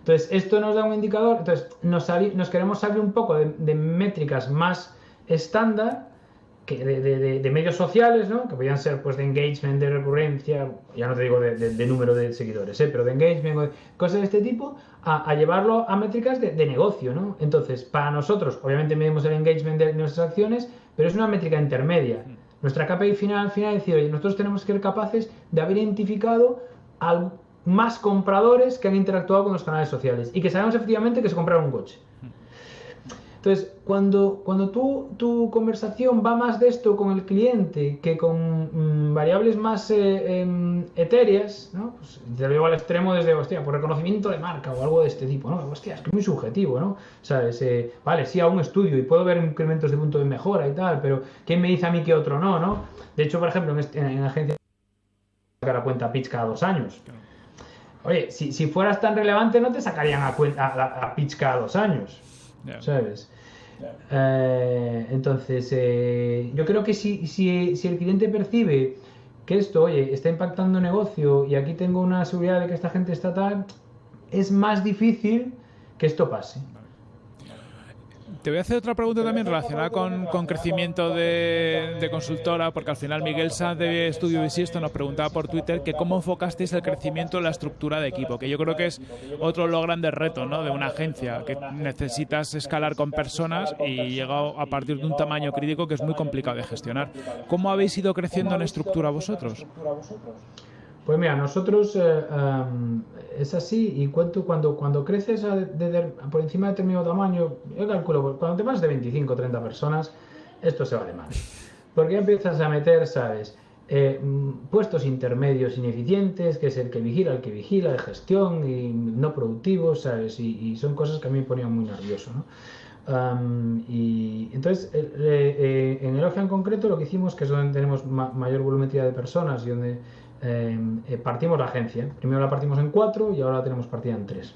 Entonces, esto nos da un indicador, entonces nos, nos queremos salir un poco de métricas más estándar de, medios sociales, ¿no? que podían ser pues de engagement, de recurrencia, ya no te digo de, número de seguidores, ¿eh? pero de engagement, cosas de este tipo, a, llevarlo a métricas de, negocio. ¿no? Entonces, para nosotros, obviamente medimos el engagement de nuestras acciones, pero es una métrica intermedia. Nuestra KPI final, al final es decir, oye, nosotros tenemos que ser capaces de haber identificado al, más compradores que han interactuado con los canales sociales y que sabemos efectivamente que se compraron un coche. Entonces, cuando, cuando tú, tu conversación va más de esto con el cliente que con mm, variables más eh, em, etéreas, ¿no? Pues te lo llevo al extremo desde, hostia, por reconocimiento de marca o algo de este tipo, ¿no? Hostia, es que es muy subjetivo, ¿no? ¿Sabes? Eh, vale, sí, a un estudio y puedo ver incrementos de punto de mejora y tal, pero ¿quién me dice a mí que otro no, no? De hecho, por ejemplo, en, este, en, agencia sacar a cuenta pitch cada dos años. Oye, si, si, fueras tan relevante no te sacarían a, cuenta, a pitch cada dos años. ¿Sabes? Eh, entonces, eh, yo creo que si, si, si, el cliente percibe que esto, oye, está impactando negocio y aquí tengo una seguridad de que esta gente está tal, es más difícil que esto pase. Te voy a hacer otra pregunta también relacionada con, con crecimiento de, consultora, porque al final Miguel Sanz de Estudio Visisto nos preguntaba por Twitter que cómo enfocasteis el crecimiento en la estructura de equipo, que yo creo que es otro de los grandes retos ¿no? de una agencia, que necesitas escalar con personas y llega a partir de un tamaño crítico que es muy complicado de gestionar. ¿Cómo habéis ido creciendo en estructura vosotros? Pues mira, nosotros eh, es así y cuento cuando, cuando creces por encima de determinado tamaño, yo calculo, cuando te vas de 25 o 30 personas, esto se va de mal. Porque empiezas a meter, ¿sabes? Eh, puestos intermedios ineficientes, que es el que vigila, el que vigila, de gestión y no productivos, ¿sabes? Y, son cosas que a mí me ponían muy nervioso, ¿no? y entonces, eh, en el OGE en concreto, lo que hicimos, que es donde tenemos mayor volumetría de personas y donde eh, partimos la agencia. Primero la partimos en cuatro y ahora la tenemos partida en tres.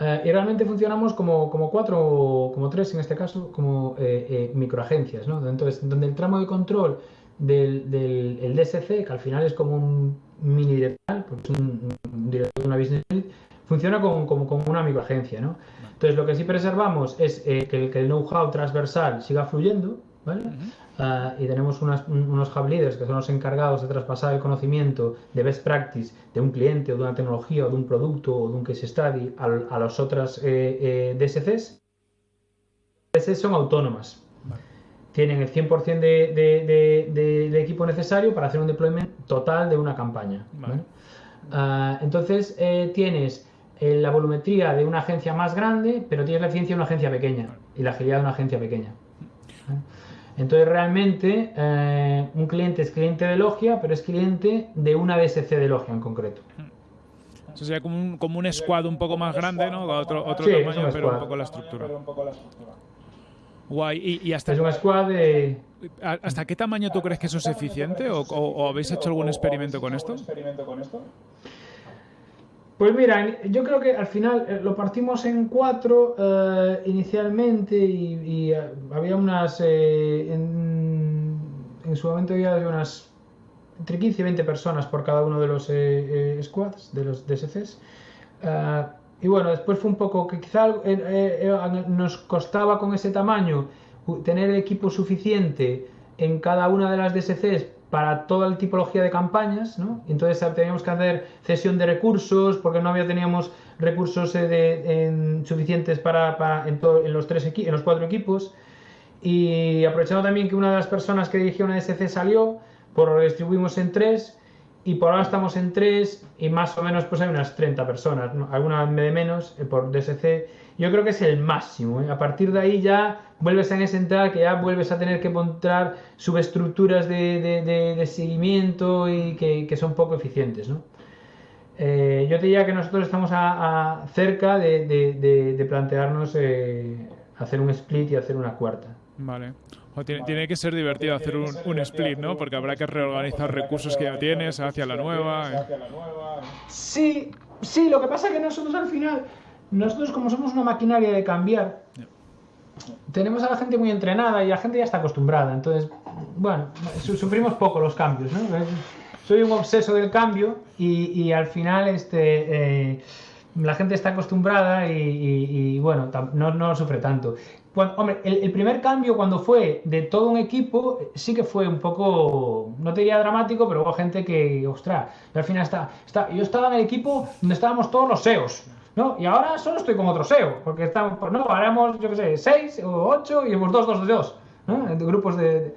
Eh, y realmente funcionamos como, como cuatro, como tres en este caso, como eh, eh, microagencias, ¿no? Entonces, donde el tramo de control del, del el DSC, que al final es como un mini director, porque es un, director de una business unit, funciona como, como, como, una microagencia, ¿no? Entonces, lo que sí preservamos es que el, que el know-how transversal siga fluyendo, ¿vale? Uh, y tenemos unas, unos hub leaders que son los encargados de traspasar el conocimiento de best practice de un cliente o de una tecnología o de un producto o de un case study a, a las otras eh, eh, DSCs. DSCs son autónomas. Vale. Tienen el 100% de, de, de, de, equipo necesario para hacer un deployment total de una campaña. Vale. ¿vale? Uh, entonces eh, tienes la volumetría de una agencia más grande, pero tienes la eficiencia de una agencia pequeña y la agilidad de una agencia pequeña. Entonces realmente eh, un cliente es cliente de Logia, pero es cliente de una DSC de Logia en concreto. Eso sería como un, como un squad un poco más grande, ¿no? Otro, otro sí, tamaño, un pero un poco la estructura. Guay. ¿Y, y hasta es un squad de... ¿Hasta qué tamaño tú crees que eso es eficiente? ¿O, o, o habéis hecho algún experimento con esto? Pues mira, yo creo que al final eh, lo partimos en cuatro eh, inicialmente y, uh, había unas, eh, en, su momento había unas entre 15 y 20 personas por cada uno de los eh, squads, de los DSCs. Y bueno, después fue un poco que quizá nos costaba con ese tamaño tener equipo suficiente en cada una de las DSCs para toda la tipología de campañas, ¿no? Entonces teníamos que hacer cesión de recursos porque no había teníamos recursos eh, suficientes para, en, los tres cuatro equipos y aprovechando también que una de las personas que dirigía una DSC salió, por lo distribuimos en tres y por ahora estamos en tres y más o menos pues hay unas 30 personas, ¿no? alguna de menos eh, por DSC. Yo creo que es el máximo. ¿eh? A partir de ahí ya vuelves a entrar que ya vuelves a tener que montar subestructuras de, de, de, seguimiento y que, que, son poco eficientes. ¿no? Eh, yo te diría que nosotros estamos a, a cerca de, plantearnos eh, hacer un split y hacer una cuarta. Vale. O tiene, tiene, que ser divertido hacer un, un, split, ¿no? Porque habrá que reorganizar recursos que ya tienes hacia la nueva. Sí, sí, lo que pasa es que nosotros al final, nosotros como somos una maquinaria de cambiar, yeah tenemos a la gente muy entrenada y la gente ya está acostumbrada. Entonces, bueno, sufrimos poco los cambios, ¿no? Soy un obseso del cambio y, y al final este, eh, la gente está acostumbrada y, bueno, no, no sufre tanto. Hombre, el, primer cambio cuando fue de todo un equipo sí que fue un poco, no te diría dramático, pero hubo gente que, ostras, al final está, está, yo estaba en el equipo donde estábamos todos los SEOs. ¿no? Y ahora solo estoy con otro SEO, porque estamos, pues no, haremos, yo qué sé, seis o ocho y hemos dos, dos, dos, ¿no? De grupos de... de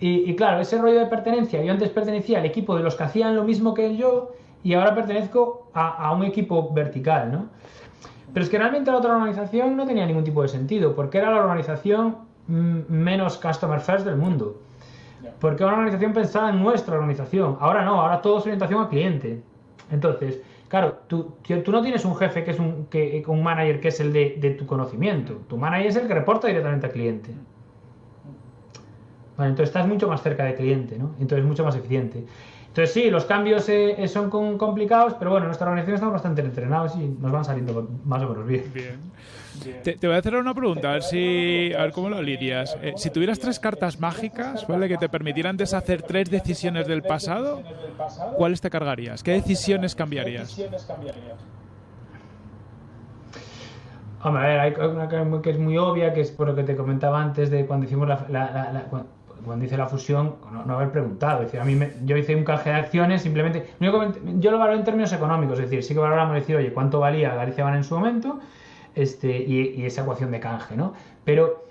y, y, claro, ese rollo de pertenencia, yo antes pertenecía al equipo de los que hacían lo mismo que yo y ahora pertenezco a, a un equipo vertical, ¿no? Pero es que realmente la otra organización no tenía ningún tipo de sentido, porque era la organización menos customer first del mundo. Porque era una organización pensada en nuestra organización. Ahora no, ahora todo es orientación al cliente. Entonces, Claro, tú, tú no tienes un jefe que es un, que, un manager que es el de, de, tu conocimiento. Tu manager es el que reporta directamente al cliente. Vale, entonces estás mucho más cerca del cliente, ¿no? Entonces mucho más eficiente. Entonces sí, los cambios eh, son con, complicados, pero bueno, en nuestra organización estamos bastante entrenados y nos van saliendo más o menos bien. Bien. Te, te, voy a hacer una pregunta, a ver, si, a ver cómo lo lidias. Eh, si tuvieras tres cartas mágicas, ¿vale? Que te permitieran deshacer tres decisiones del pasado, ¿cuáles te cargarías? ¿Qué decisiones cambiarías? Hombre, a ver, hay una que es muy obvia, que es por lo que te comentaba antes de cuando hicimos la, la, la, la cuando hice la fusión, no, haber preguntado. Decir, a mí yo hice un canje de acciones, simplemente. Yo lo valoro en términos económicos, es decir, sí que valoramos decir, oye, ¿cuánto valía Galicia Van en su momento? Este, y, esa ecuación de canje, ¿no? Pero,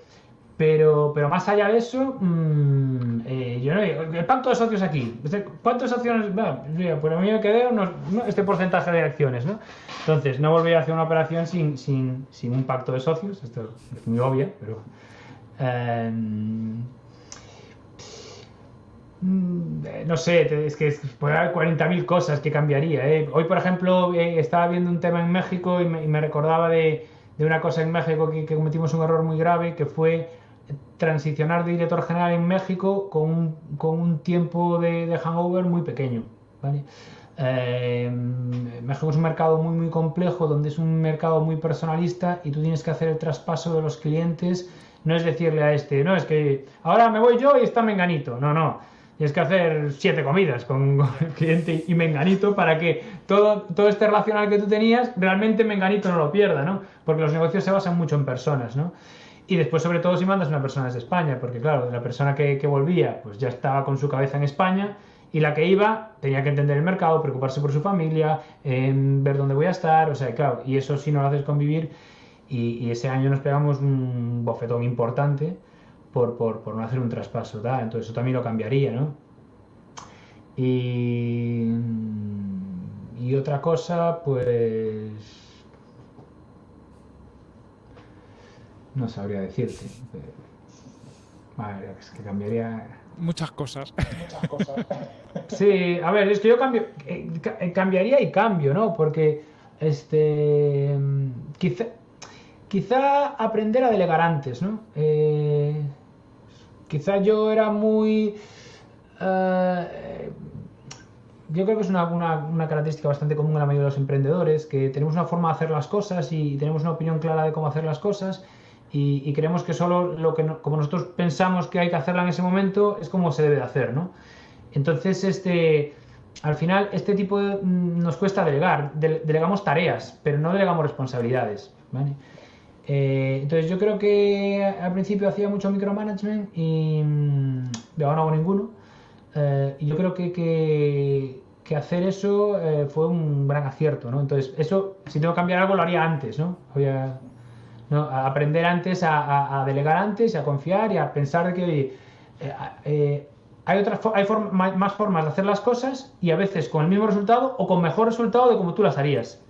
pero, pero más allá de eso, mmm, eh, yo no el pacto de socios aquí, ¿cuántas acciones? Bueno, pues a mí me quedé este porcentaje de acciones, ¿no? Entonces, no volví a hacer una operación sin, sin, sin un pacto de socios, esto es muy obvio, pero. Eh, no sé, es que puede haber 40.000 cosas que cambiaría. ¿eh? Hoy, por ejemplo, eh, estaba viendo un tema en México y me, recordaba de, una cosa en México que, cometimos un error muy grave, que fue transicionar de director general en México con un, tiempo de, hangover muy pequeño. Eh, México es un mercado muy, muy complejo, donde es un mercado muy personalista y tú tienes que hacer el traspaso de los clientes. No es decirle a este, no, es que ahora me voy yo y está Menganito. No, no. Tienes que hacer siete comidas con, el cliente y Menganito para que todo, todo este relacional que tú tenías, realmente Menganito no lo pierda, ¿no? Porque los negocios se basan mucho en personas, ¿no? Y después, sobre todo, si mandas una persona desde España, porque claro, la persona que, que volvía, pues ya estaba con su cabeza en España y la que iba tenía que entender el mercado, preocuparse por su familia, ver dónde voy a estar, o sea, claro, y eso sí no lo haces convivir. Y, y ese año nos pegamos un bofetón importante por, por, por no hacer un traspaso, ¿da? Entonces eso también lo cambiaría, ¿no? Y, y otra cosa, pues... No sabría decirte. Vale, es que cambiaría muchas cosas. Muchas cosas. Sí, a ver, es que yo cambio, eh, eh, cambiaría y cambio, ¿no? Porque, este, quizá, quizá aprender a delegar antes, ¿no? Eh, quizá yo era muy... yo creo que es una, una, característica bastante común en la mayoría de los emprendedores, que tenemos una forma de hacer las cosas y tenemos una opinión clara de cómo hacer las cosas y, creemos que solo lo que como nosotros pensamos que hay que hacerla en ese momento es como se debe de hacer, ¿no? Entonces, este, al final, este tipo de, mm, nos cuesta delegar, delegamos tareas, pero no delegamos responsabilidades, ¿vale? Eh, entonces yo creo que al principio hacía mucho micromanagement y mm, de ahora no hago ninguno. Eh, y yo creo que, que, hacer eso eh, fue un gran acierto, ¿no? Entonces, eso, si tengo que cambiar algo, lo haría antes, ¿no? Había, aprender antes a, delegar antes, a confiar y a pensar que eh, eh, hay, otras, hay más formas de hacer las cosas y a veces con el mismo resultado o con mejor resultado de como tú las harías.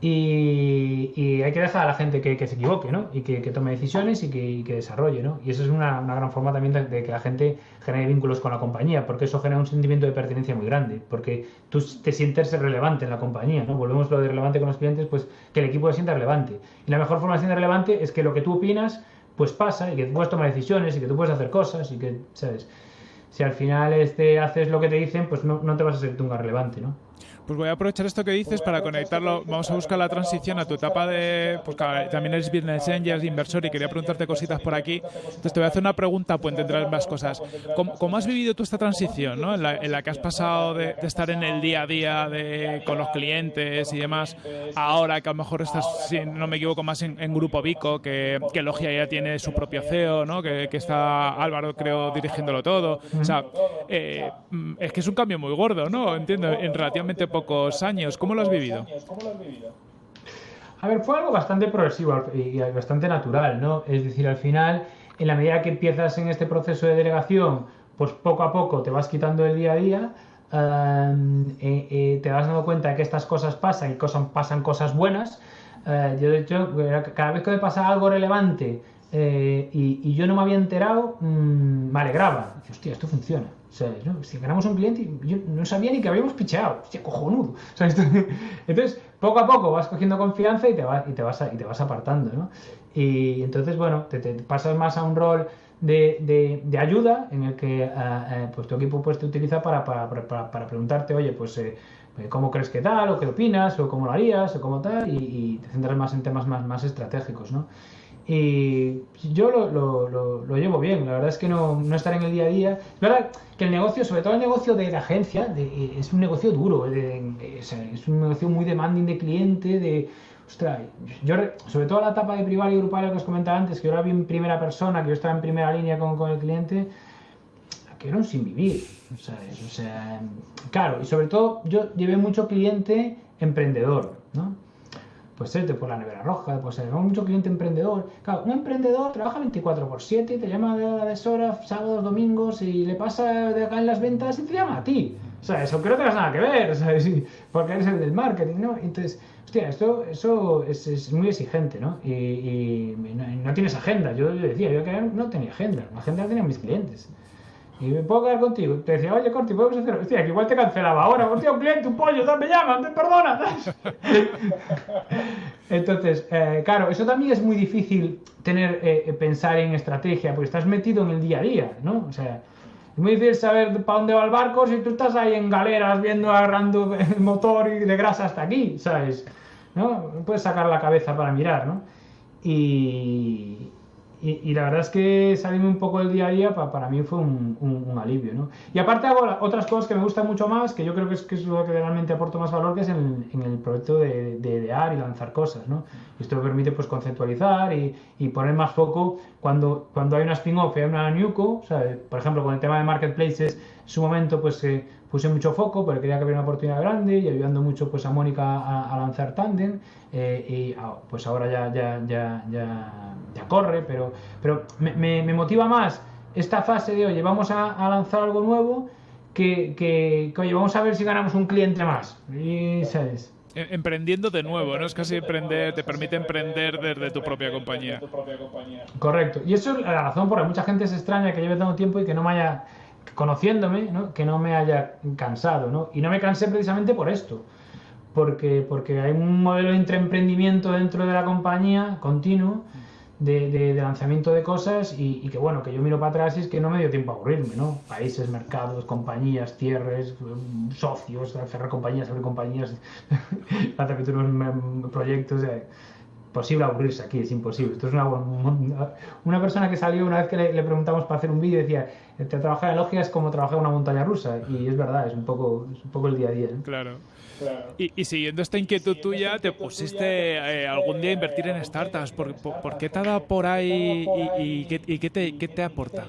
Y, hay que dejar a la gente que, se equivoque, ¿no? Y que, tome decisiones y que, desarrolle, ¿no? Y eso es una, gran forma también de, que la gente genere vínculos con la compañía, porque eso genera un sentimiento de pertenencia muy grande, porque tú te sientes relevante en la compañía, ¿no? Volvemos a lo de relevante con los clientes, pues que el equipo se sienta relevante. Y la mejor forma de ser relevante es que lo que tú opinas, pues pasa, y que tú puedes tomar decisiones, y que tú puedes hacer cosas, y que, ¿sabes? Si al final este, haces lo que te dicen, pues no, te vas a ser un relevante, ¿no? Pues voy a aprovechar esto que dices para conectarlo. Vamos a buscar la transición a tu etapa de. Pues también eres business angel, inversor y quería preguntarte cositas por aquí. Entonces te voy a hacer una pregunta, pues tendrás más cosas. ¿Cómo, has vivido tú esta transición, ¿no? en, la, que has pasado de, estar en el día a día de, con los clientes y demás, ahora que a lo mejor estás, si no me equivoco, más en, Grupo Vico, que, Logia ya tiene su propio CEO, ¿no? que, que está Álvaro, creo, dirigiéndolo todo. O sea, eh, es que es un cambio muy gordo, ¿no? Entiendo, en relativamente años. ¿Cómo lo has vivido? A ver, fue algo bastante progresivo y bastante natural, ¿no? Es decir, al final, en la medida que empiezas en este proceso de delegación, pues poco a poco te vas quitando el día a día, eh, eh, te vas dando cuenta de que estas cosas pasan y pasan cosas buenas. Eh, yo, de hecho, cada vez que me pasa algo relevante y, yo no me había enterado, mm, me alegraba. Hostia, esto funciona. Si ganamos un cliente, yo no sabía ni que habíamos picheado. Hostia, cojonudo. entonces, poco a poco vas cogiendo confianza y te vas, y te vas, y te vas apartando, ¿no? Y entonces, bueno, te, pasas más a un rol de, de, ayuda en el que eh, eh, pues tu equipo pues, te utiliza para, para, para, preguntarte, oye, pues... Eh, cómo crees que tal, o qué opinas, o cómo lo harías, o cómo tal, y, y te centras más en temas más, más estratégicos, ¿no? Y yo lo, lo, lo, llevo bien, la verdad es que no, no, estar en el día a día. Es verdad que el negocio, sobre todo el negocio de la agencia, es un negocio duro, es un negocio muy demanding de cliente, de... Ostras, yo, sobre todo la etapa de privado y grupal que os comentaba antes, que yo era bien primera persona, que yo estaba en primera línea con, con el cliente, que era un sin vivir. O sea, claro, y sobre todo yo llevé mucho cliente emprendedor, ¿no? Pues ser por la nevera roja, pues ser mucho cliente emprendedor. Claro, un emprendedor trabaja 24 por 7, te llama de la deshora, sábados, domingos, y le pasa de acá en las ventas y te llama a ti. O sea, eso creo que no tienes nada que ver, ¿sabes? porque eres el del marketing, ¿no? Entonces, hostia, esto eso es, es muy exigente, ¿no? Y, y no, tienes agenda. Yo decía, yo no tenía agenda, la agenda la tenían mis clientes. Y me puedo quedar contigo. Te decía, oye, Corti, podemos hacer. Hostia, que igual te cancelaba ahora. Hostia, un cliente, un pollo, me llaman, te perdona. Entonces, eh, claro, eso también es muy difícil tener, eh, pensar en estrategia, porque estás metido en el día a día, ¿no? O sea, Es muy difícil saber para dónde va el barco si tú estás ahí en galeras viendo agarrando el motor y de grasa hasta aquí, ¿sabes? ¿No? Puedes sacar la cabeza para mirar, ¿no? Y, y, la verdad es que salirme un poco del día a día para, mí fue un, alivio, ¿no? Y aparte hago otras cosas que me gustan mucho más, que yo creo que es, que es lo que realmente aporto más valor, que es en, el proyecto de, idear y lanzar cosas, ¿no? Esto permite pues conceptualizar y, y poner más foco cuando, cuando hay una spin-off y hay una newco, por ejemplo, con el tema de marketplaces, en su momento pues eh, puse mucho foco porque quería que hubiera una oportunidad grande y ayudando mucho pues a Mónica a, lanzar Tandem eh, y ah, pues ahora ya, ya, ya, ya ya corre, pero, pero me, me, motiva más esta fase de, oye, vamos a, lanzar algo nuevo, que, que, oye, vamos a ver si ganamos un cliente más. Y, ¿sabes? E, emprendiendo de nuevo, ¿no? Es casi emprender, te permite emprender desde tu propia compañía. Correcto. Y eso es la razón por la que mucha gente se extraña que lleve tanto tiempo y que no me haya, conociéndome, ¿no? que no me haya cansado, ¿no? Y no me cansé precisamente por esto. Porque, porque hay un modelo de emprendimiento dentro de la compañía continuo de, lanzamiento de cosas y, que bueno, que yo miro para atrás y es que no me dio tiempo a aburrirme, ¿no? Países, mercados, compañías, cierres, socios, cerrar compañías, abrir compañías, hacer unos proyectos. Eh, posible aburrirse aquí, es imposible. Esto es una, una persona que salió una vez que le, preguntamos para hacer un vídeo decía, trabajar en Logia es como trabajar en una montaña rusa y es verdad, es un poco, es un poco el día a día. Claro. Y, siguiendo esta inquietud tuya, te pusiste eh, algún día a invertir en startups. ¿Por, por, qué te ha dado por ahí y, qué, te, qué, te, aporta?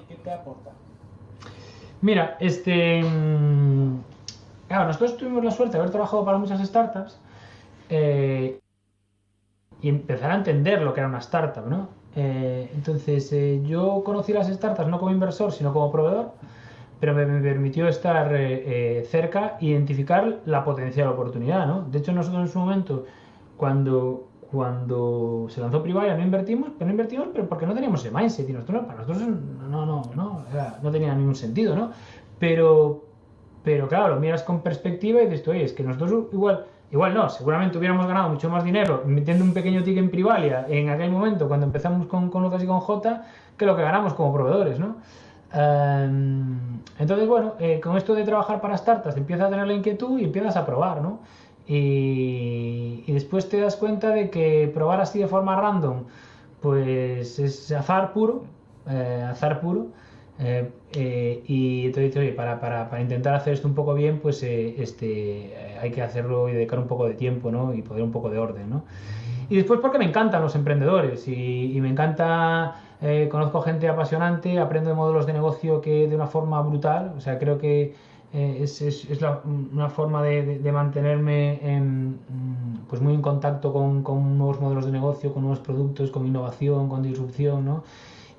Mira, este. Mm, claro, nosotros tuvimos la suerte de haber trabajado para muchas startups eh, y empezar a entender lo que era una startup, ¿no? Eh, entonces, yo conocí las startups no como inversor, sino como proveedor pero me, permitió estar eh, eh, cerca e identificar la potencial oportunidad, ¿no? De hecho, nosotros en su momento, cuando, cuando se lanzó Privaya, no invertimos, pero no invertimos pero porque no teníamos ese mindset, y nosotros, para nosotros no, no, no, no tenía ningún sentido, ¿no? Pero, pero claro, lo miras con perspectiva y dices, oye, es que nosotros igual... Igual no, seguramente hubiéramos ganado mucho más dinero metiendo un pequeño ticket en Privalia en aquel momento cuando empezamos con, con Lucas y con J que lo que ganamos como proveedores, ¿no? Em, entonces, bueno, eh, con esto de trabajar para startups empiezas a tener la inquietud y empiezas a probar, ¿no? Y, después te das cuenta de que probar así de forma random, pues es azar puro, eh, azar puro. Eh, y entonces oye, para, para, para, intentar hacer esto un poco bien, pues este, hay que hacerlo y dedicar un poco de tiempo, ¿no? Y poner un poco de orden, ¿no? Y después porque me encantan los emprendedores y, me encanta eh, conozco gente apasionante, aprendo de modelos de negocio que de una forma brutal, o sea, creo que eh, es, es, una forma de, de, mantenerme en, mm, pues muy en contacto con, con, nuevos modelos de negocio, con nuevos productos, con innovación, con disrupción, ¿no?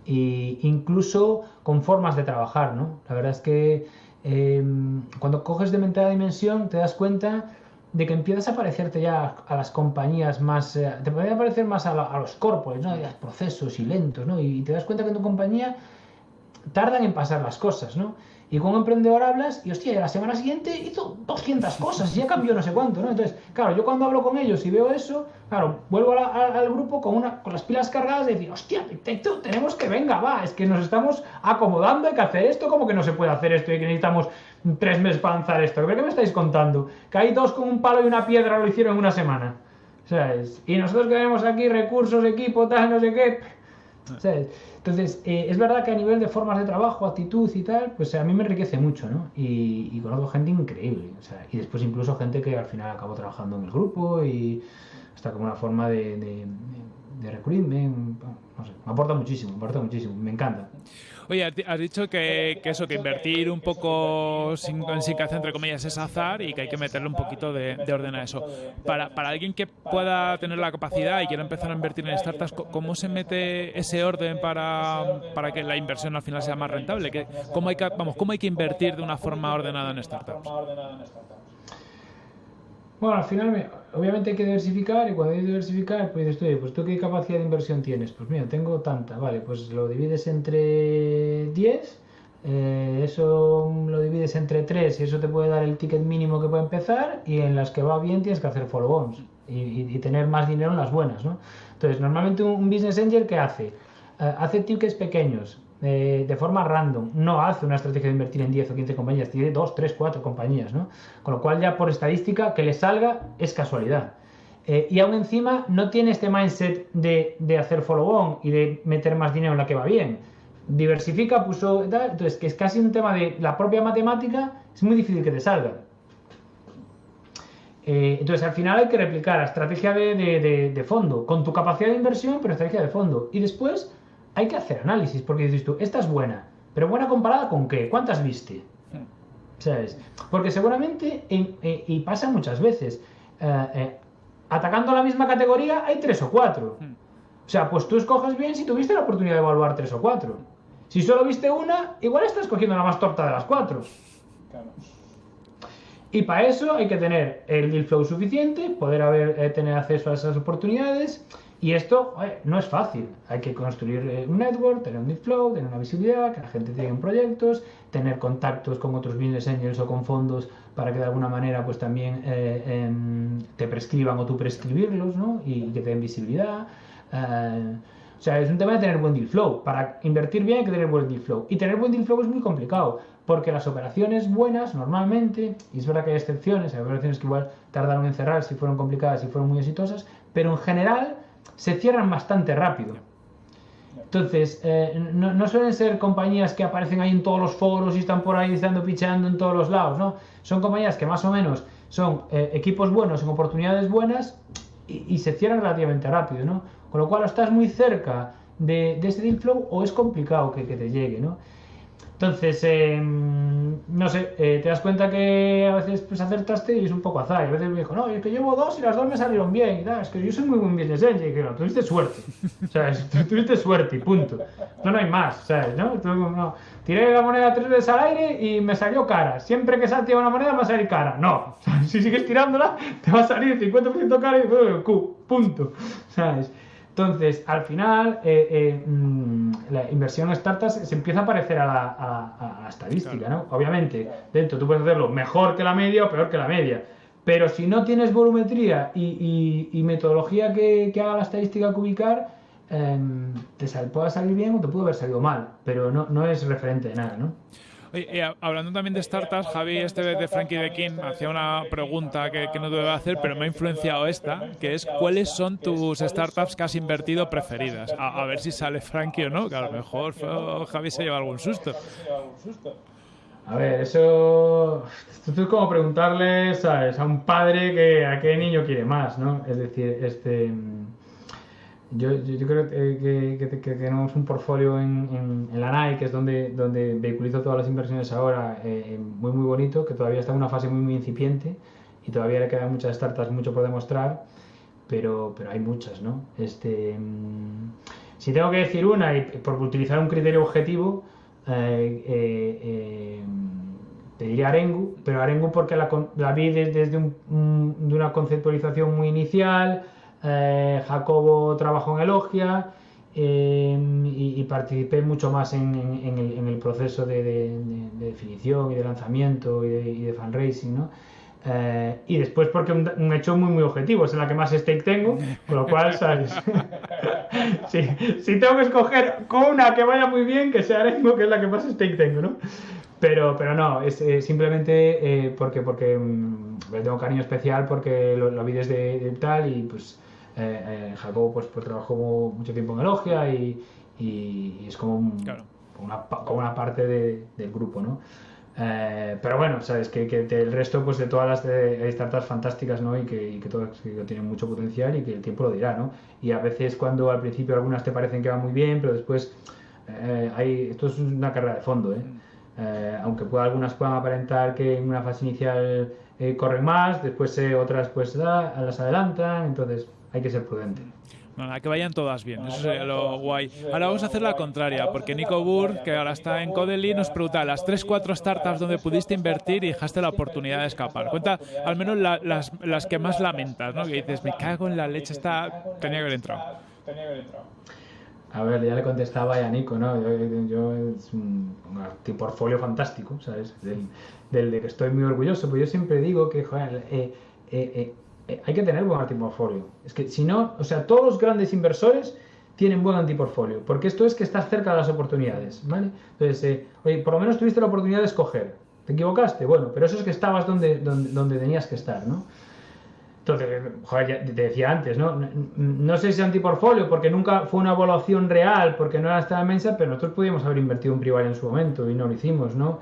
Y incluso con formas de trabajar, ¿no? La verdad es que eh, cuando coges de mente la dimensión te das cuenta de que empiezas a parecerte ya a las compañías más, eh, te puede parecer más a, los corpos, ¿no? procesos y lentos, ¿no? Y te das cuenta que en tu compañía tardan en pasar las cosas, ¿no? Y con un emprendedor hablas y, hostia, la semana siguiente hizo 200 cosas y ya cambió no sé cuánto, ¿no? Entonces, claro, yo cuando hablo con ellos y veo eso, claro, vuelvo al grupo con, una, con las pilas cargadas de decir, hostia, tenemos que, venga, va, es que nos estamos acomodando, hay que hacer esto, como que no se puede hacer esto y que necesitamos tres meses para lanzar esto. ¿Qué me estáis contando? Que hay dos con un palo y una piedra lo hicieron en una semana. ¿Sabes? Y nosotros que tenemos aquí recursos, equipo, tal, no sé qué. ¿Sabes? Entonces, eh, es verdad que a nivel de formas de trabajo, actitud y tal, pues a mí me enriquece mucho, ¿no? Y, conozco gente increíble, o sea, y después incluso gente que al final acabó trabajando en el grupo y hasta como una forma de, de, de no sé, me aporta muchísimo, me aporta muchísimo, me encanta. Oye, has dicho que, eso, que invertir un poco sin, sin que entre comillas es azar y que hay que meterle un poquito de, orden a eso. Para, para alguien que pueda tener la capacidad y quiera empezar a invertir en startups, ¿cómo se mete ese orden para, para que la inversión al final sea más rentable? ¿Cómo hay que, vamos, ¿Cómo hay que invertir de una forma ordenada en startups? Bueno, al final, obviamente hay que diversificar y cuando hay que diversificar, pues dices, pues tú qué capacidad de inversión tienes. Pues mira, tengo tanta, vale, pues lo divides entre 10, eh, eso lo divides entre 3 y eso te puede dar el ticket mínimo que puede empezar y en las que va bien tienes que hacer follow-ons y, tener más dinero en las buenas, ¿no? Entonces, normalmente un, business angel, ¿qué hace? Eh, hace tickets pequeños, eh, de forma random, no hace una estrategia de invertir en 10 o 15 compañías, tiene 2, 3, 4 compañías, ¿no? Con lo cual ya por estadística que le salga es casualidad. Eh, y aún encima no tiene este mindset de, de hacer follow-on y de meter más dinero en la que va bien. Diversifica, puso entonces que es casi un tema de la propia matemática, es muy difícil que te salga. Eh, entonces, al final hay que replicar la estrategia de, fondo, con tu capacidad de inversión, pero estrategia de fondo. Y después hay que hacer análisis, porque dices tú, esta es buena, pero buena comparada con qué? ¿Cuántas viste? ¿Sabes? Porque seguramente, eh, y pasa muchas veces, eh, atacando la misma categoría hay tres o cuatro. O sea, pues tú escoges bien si tuviste la oportunidad de evaluar tres o cuatro. Si solo viste una, igual estás cogiendo la más torta de las cuatro. Claro. Y para eso hay que tener el deal flow suficiente, poder haber, eh, tener acceso a esas oportunidades. Y esto no es fácil. Hay que construir eh, un network, tener un deal flow, tener una visibilidad, que la gente tenga proyectos, tener contactos con otros business angels o con fondos para que de alguna manera pues también eh, em, te prescriban o tú prescribirlos ¿no? y, que te den visibilidad. o sea, es un tema de tener buen deal flow. Para invertir bien hay que tener buen deal flow. Y tener buen deal flow es muy complicado porque las operaciones buenas normalmente, y es verdad que hay excepciones, hay operaciones que igual tardaron en cerrar si fueron complicadas y fueron muy exitosas, pero en general se cierran bastante rápido. Entonces, eh, no, suelen ser compañías que aparecen ahí en todos los foros y están por ahí estando picheando en todos los lados, ¿no? Son compañías que más o menos son eh, equipos buenos en oportunidades buenas y, se cierran relativamente rápido, ¿no? Con lo cual, o estás muy cerca de, ese deal flow o es complicado que, que te llegue, ¿no? Entonces, em, no sé, eh, te das cuenta que a veces pues acertaste y es un poco azar. Y a veces me dijo, no, es que llevo dos y las dos me salieron bien. Y es que yo soy muy buen business angel. Y que no, tuviste suerte. O sea, tuviste suerte y punto. No, no hay más, ¿sabes? ¿no? no. Tiré la moneda tres veces al aire y me salió cara. Siempre que salte una moneda me va a salir cara. No. si sigues tirándola, te va a salir 50% cara y Q, punto. ¿Sabes? Entonces, al final, eh, eh, mm, la inversión en startups se empieza a parecer a la, estadística, ¿no? Obviamente, dentro tú puedes hacerlo mejor que la media o peor que la media. Pero si no tienes volumetría y, metodología que, haga la estadística cubicar, em, te puede salir bien o te puede haber salido mal, pero no, no es referente de nada, ¿no? Oye, hablando también de startups, Javi, este de Frankie de King, hacía una pregunta que, no debe hacer, pero me ha influenciado esta, que es ¿cuáles son tus startups que has invertido preferidas? A, ver si sale Frankie o no, que a lo mejor Javi se lleva algún susto. A ver, eso, esto es como preguntarle, ¿sabes? A un padre que a qué niño quiere más, ¿no? Es decir, este yo, yo, creo que, tenemos un portfolio en, en, la NAI, que es donde, donde vehiculizo todas las inversiones ahora, eh, muy muy bonito, que todavía está en una fase muy, muy incipiente y todavía le quedan muchas startups, mucho por demostrar, pero, pero hay muchas, ¿no? Este, mm, si tengo que decir una, y por utilizar un criterio objetivo, eh, eh, te diría Arengu, pero Arengu porque la, la vi desde un, de una conceptualización muy inicial, eh, Jacobo trabajó en Elogia em, y, participé mucho más en, el, proceso de, definición y de lanzamiento y de, fundraising, ¿no? Eh, y después porque un, hecho muy muy objetivo, es en la que más stake tengo, con lo cual, ¿sabes? si, tengo que escoger con una que vaya muy bien, que sea que es la que más stake tengo, ¿no? Pero, pero no, es eh, simplemente porque, porque mm, tengo cariño especial porque lo, vi desde tal y pues eh, eh, Jacobo pues, pues, trabajó mucho tiempo en Elogia y, y, es como, una, como una parte del grupo, ¿no? Eh, pero bueno, sabes que, que, el resto pues de todas las de, startups fantásticas ¿no? y, que, y que todas tienen mucho potencial y que el tiempo lo dirá ¿no? y a veces cuando al principio algunas te parecen que van muy bien pero después eh, hay, esto es una carrera de fondo ¿eh? mm. aunque pueda, algunas puedan aparentar que en una fase inicial corren más después otras pues las adelantan entonces hay que ser prudente. Bueno, que vayan todas bien, eso sería lo guay. Ahora vamos a hacer la contraria, porque Nico Burr, que ahora está en Codely, nos pregunta las 3-4 startups donde pudiste invertir y dejaste la oportunidad de escapar. Cuenta al menos las, las, que más lamentas, ¿no? Que dices, me cago en la leche, está... tenía que haber entrado. Tenía que haber entrado. A ver, ya le contestaba a Nico, ¿no? Yo, es un, un portfolio fantástico, ¿sabes? Del, del, de que estoy muy orgulloso, pues yo siempre digo que, joder, eh, eh, eh, hay que tener buen portfolio. Es que si no, o sea, todos los grandes inversores tienen buen antiportfolio, porque esto es que estás cerca de las oportunidades, ¿vale? Entonces, eh, oye, por lo menos tuviste la oportunidad de escoger. ¿Te equivocaste? Bueno, pero eso es que estabas donde, donde, donde tenías que estar, ¿no? Entonces, joder, ya te decía antes, ¿no? No sé si es antiportfolio, porque nunca fue una evaluación real, porque no era esta mensa, pero nosotros pudimos haber invertido un privado en su momento y no lo hicimos, ¿no?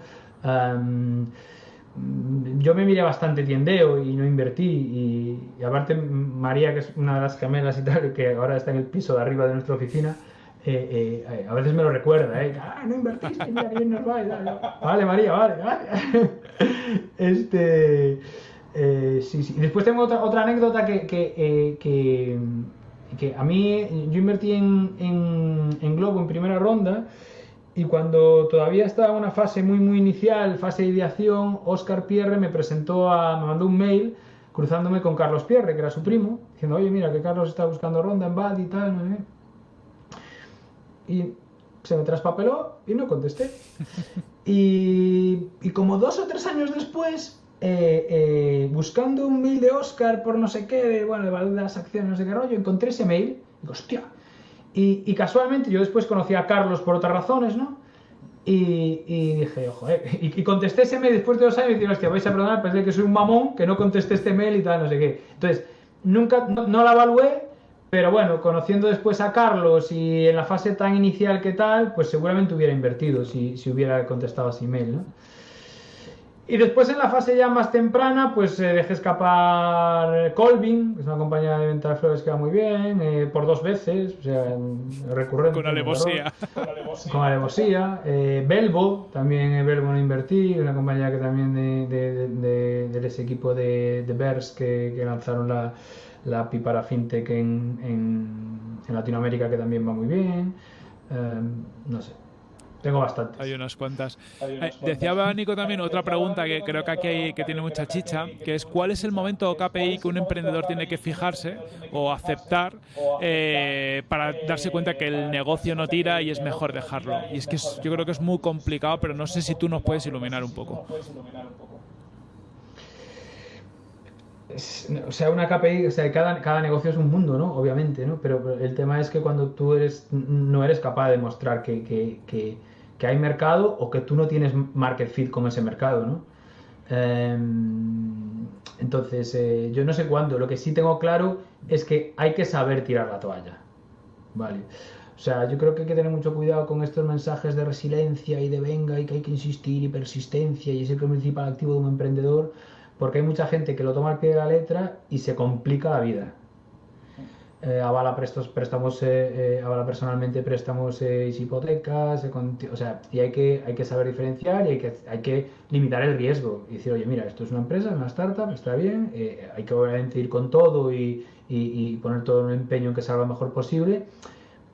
Yo me miré bastante tiendeo y no invertí. Y, aparte, María, que es una de las camelas y tal, que ahora está en el piso de arriba de nuestra oficina, eh, eh, a veces me lo recuerda, ¿eh? Ah, no invertiste, mira bien nos va. Vale, María, vale, vale. este. Eh, sí, sí. Después tengo otra, otra anécdota que, que, que, a mí, yo invertí en, en Globo en primera ronda y cuando todavía estaba en una fase muy, muy inicial, fase de ideación, Oscar Pierre me presentó a, me mandó un mail cruzándome con Carlos Pierre, que era su primo, diciendo, oye, mira, que Carlos está buscando ronda en BAD y tal, ¿no? Y se me traspapeló y no contesté. Y, y como dos o tres años después, eh, eh, buscando un mail de Oscar por no sé qué, bueno, de valor de las acciones, no sé qué rollo, encontré ese mail y digo, hostia, y, casualmente yo después conocí a Carlos por otras razones, ¿no? Y, dije, ojo, eh", y, contesté ese mail después de dos años y dije, hostia, vais a perdonar, pensé que soy un mamón, que no contesté este mail y tal, no sé qué. Entonces, nunca, no, la evalué, pero bueno, conociendo después a Carlos y en la fase tan inicial que tal, pues seguramente hubiera invertido si, si hubiera contestado ese email, ¿no? Y después en la fase ya más temprana, pues eh, dejé escapar Colvin, que es una compañía de venta de flores que va muy bien, eh, por dos veces, o sea, recurrente. Con alevosía. Con alevosía. Eh, Belbo, también en Belbo no invertí, una compañía que también de, de, ese equipo de, de Bears que, que lanzaron la, la API para FinTech en, en, en Latinoamérica que también va muy bien. no sé. Tengo bastantes. Hay unas cuantas. Eh, decía Nico también otra pregunta que creo que aquí hay, que tiene mucha chicha, que es ¿cuál es el momento KPI que un emprendedor tiene que fijarse o aceptar eh, para darse cuenta que el negocio no tira y es mejor dejarlo? Y es que yo creo que es muy complicado, pero no sé si tú nos puedes iluminar un poco. o sea, una KPI, o sea, cada, cada negocio es un mundo, ¿no? Obviamente, ¿no? Pero el tema es que cuando tú eres, no eres capaz de mostrar que, que que hay mercado o que tú no tienes market fit con ese mercado, ¿no? Em, entonces, eh, yo no sé cuándo. Lo que sí tengo claro es que hay que saber tirar la toalla. Vale. O sea, yo creo que hay que tener mucho cuidado con estos mensajes de resiliencia y de venga y que hay que insistir y persistencia y es el principal activo de un emprendedor, porque hay mucha gente que lo toma al pie de la letra y se complica la vida eh, avala prestos, préstamos, eh, eh, avala personalmente préstamos y hipotecas, o sea, y hay que, hay que saber diferenciar y hay que, hay que limitar el riesgo y decir, oye, mira, esto es una empresa, es una startup, está bien, hay que obviamente ir con todo y, y, poner todo el empeño en que salga lo mejor posible,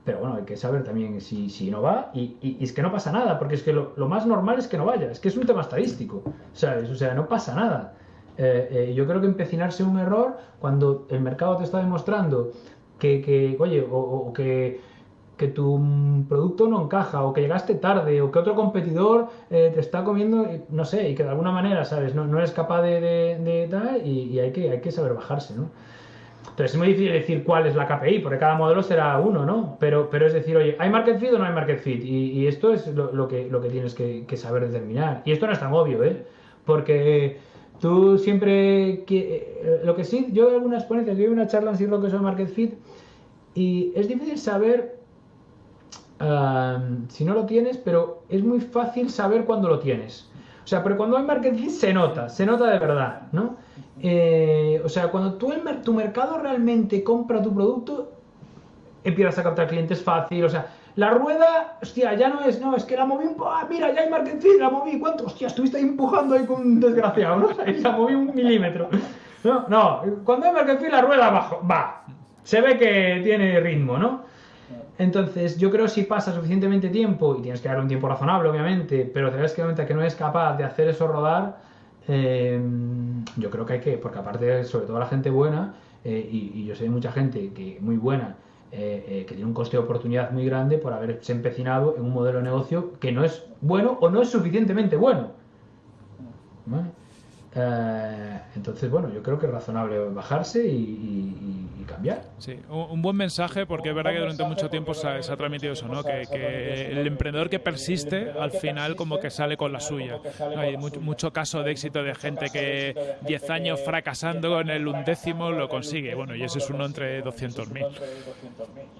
pero bueno, hay que saber también si, si no va y, y, es que no pasa nada, porque es que lo, lo, más normal es que no vaya, es que es un tema estadístico, ¿sabes? O sea, no pasa nada. Yo creo que empecinarse un error cuando el mercado te está demostrando que, oye, o, que, que, tu producto no encaja, o que llegaste tarde, o que otro competidor eh, te está comiendo, no sé, y que de alguna manera, ¿sabes? No, no eres capaz de, de, tal, y, hay, que, hay que saber bajarse, ¿no? Entonces es muy difícil decir cuál es la KPI, porque cada modelo será uno, ¿no? Pero, pero es decir, oye, ¿hay market fit o no hay market fit? Y, esto es lo, que, lo que tienes que, que, saber determinar. Y esto no es tan obvio, ¿eh? Porque tú siempre... Eh, lo que sí, yo en algunas ponencias, yo una charla en lo que el market fit, y es difícil saber si no lo tienes, pero es muy fácil saber cuándo lo tienes. O sea, pero cuando hay marketing se nota, se nota de verdad, ¿no? Eh, o sea, cuando tú el, tu mercado realmente compra tu producto, empiezas a captar clientes fácil, o sea, la rueda, hostia, ya no es, no, es que la moví un poco, ah, mira, ya hay marketing, la moví, ¿cuánto? Hostia, estuviste ahí empujando ahí con un desgraciado, ¿no? Sea, la moví un milímetro. No, no, cuando hay marketing la rueda abajo, va, se ve que tiene ritmo, ¿no? Entonces, yo creo que si pasa suficientemente tiempo, y tienes que darle un tiempo razonable, obviamente, pero te das cuenta que no eres capaz de hacer eso rodar, eh, yo creo que hay que, porque aparte, sobre todo la gente buena, eh, y, yo sé mucha gente que muy buena, eh, que tiene un coste de oportunidad muy grande por haberse empecinado en un modelo de negocio que no es bueno o no es suficientemente bueno. Eh, entonces, bueno, yo creo que es razonable bajarse y, cambiar. Sí, un, buen mensaje porque es verdad que durante mucho tiempo se ha, transmitido eso, ¿no? Que, el emprendedor que persiste al final como que sale con la suya. Hay mucho, caso de éxito de gente que 10 años fracasando en el undécimo lo consigue. Bueno, y ese es uno entre 200.000.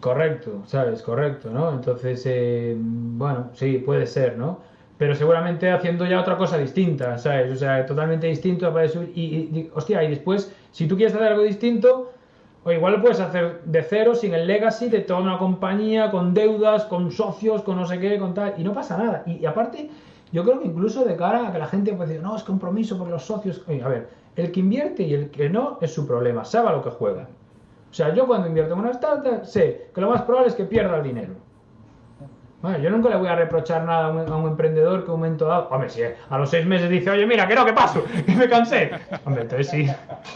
Correcto, ¿sabes? Correcto, ¿no? Entonces, eh, bueno, sí, puede ser, ¿no? pero seguramente haciendo ya otra cosa distinta, ¿sabes? O sea, totalmente distinto. Y, y, hostia, y después, si tú quieres hacer algo distinto, o igual puedes hacer de cero, sin el legacy de toda una compañía, con deudas, con socios, con no sé qué, con tal, y no pasa nada. Y, aparte, yo creo que incluso de cara a que la gente puede decir, no, es compromiso por los socios. A ver, el que invierte y el que no es su problema, sabe a lo que juega. O sea, yo cuando invierto en una startup sé que lo más probable es que pierda el dinero. Bueno, yo nunca le voy a reprochar nada a un, emprendedor que un momento dado. Hombre, si a los seis meses dice, oye, mira, que no, que paso, que me cansé. Hombre, entonces sí.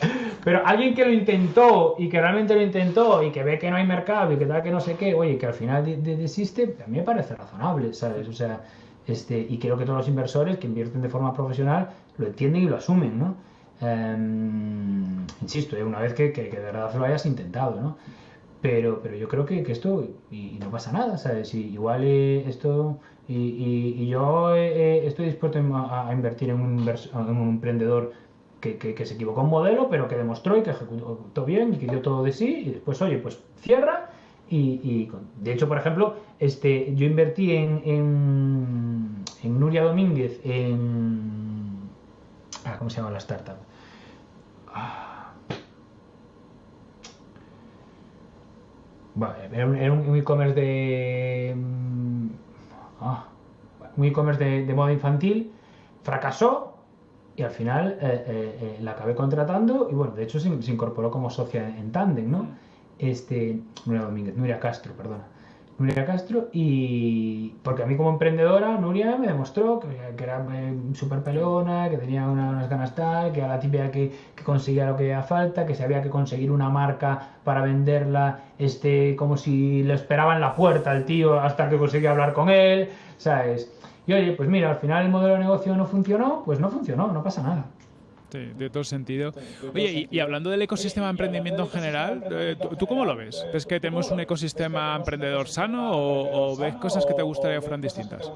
Pero alguien que lo intentó y que realmente lo intentó y que ve que no hay mercado y que tal, que no sé qué, oye, que al final desiste, a mí me parece razonable, ¿sabes? O sea, este, y creo que todos los inversores que invierten de forma profesional lo entienden y lo asumen, ¿no? Em, insisto, ¿eh? una vez que, que, que de verdad lo hayas intentado, ¿no? Pero, pero yo creo que, que esto, y, no pasa nada, ¿sabes? Y igual eh, esto, y, y, yo eh, eh, estoy dispuesto a, invertir en un, en un emprendedor que, que, se equivocó un modelo, pero que demostró y que ejecutó bien y que dio todo de sí, y después, oye, pues cierra. Y, y de hecho, por ejemplo, este, yo invertí en, en, en Nuria Domínguez, en... Ah, ¿Cómo se llama la startup? Ah, era un, e-commerce de. Mm, ah, un e-commerce de, moda infantil, fracasó y al final eh, eh, eh, la acabé contratando y bueno, de hecho se, incorporó como socia en, Tandem, ¿no? Este, Nuria Domínguez, Nuria Castro, perdona. Nuria Castro y porque a mí como emprendedora Nuria me demostró que, era eh, súper pelona, que tenía unas ganas tal, que era la típica que, conseguía lo que hacía falta, que sabía que conseguir una marca para venderla este como si le esperaba en la puerta al tío hasta que conseguía hablar con él, ¿sabes? Y oye, pues mira, al final el modelo de negocio no funcionó, pues no funcionó, no pasa nada. Sí, de todo sentido. Oye, y, hablando del ecosistema de emprendimiento en general, eh, ¿tú, cómo lo ves? ¿Ves que tenemos un ecosistema emprendedor sano o, ves cosas que te gustaría que fueran distintas?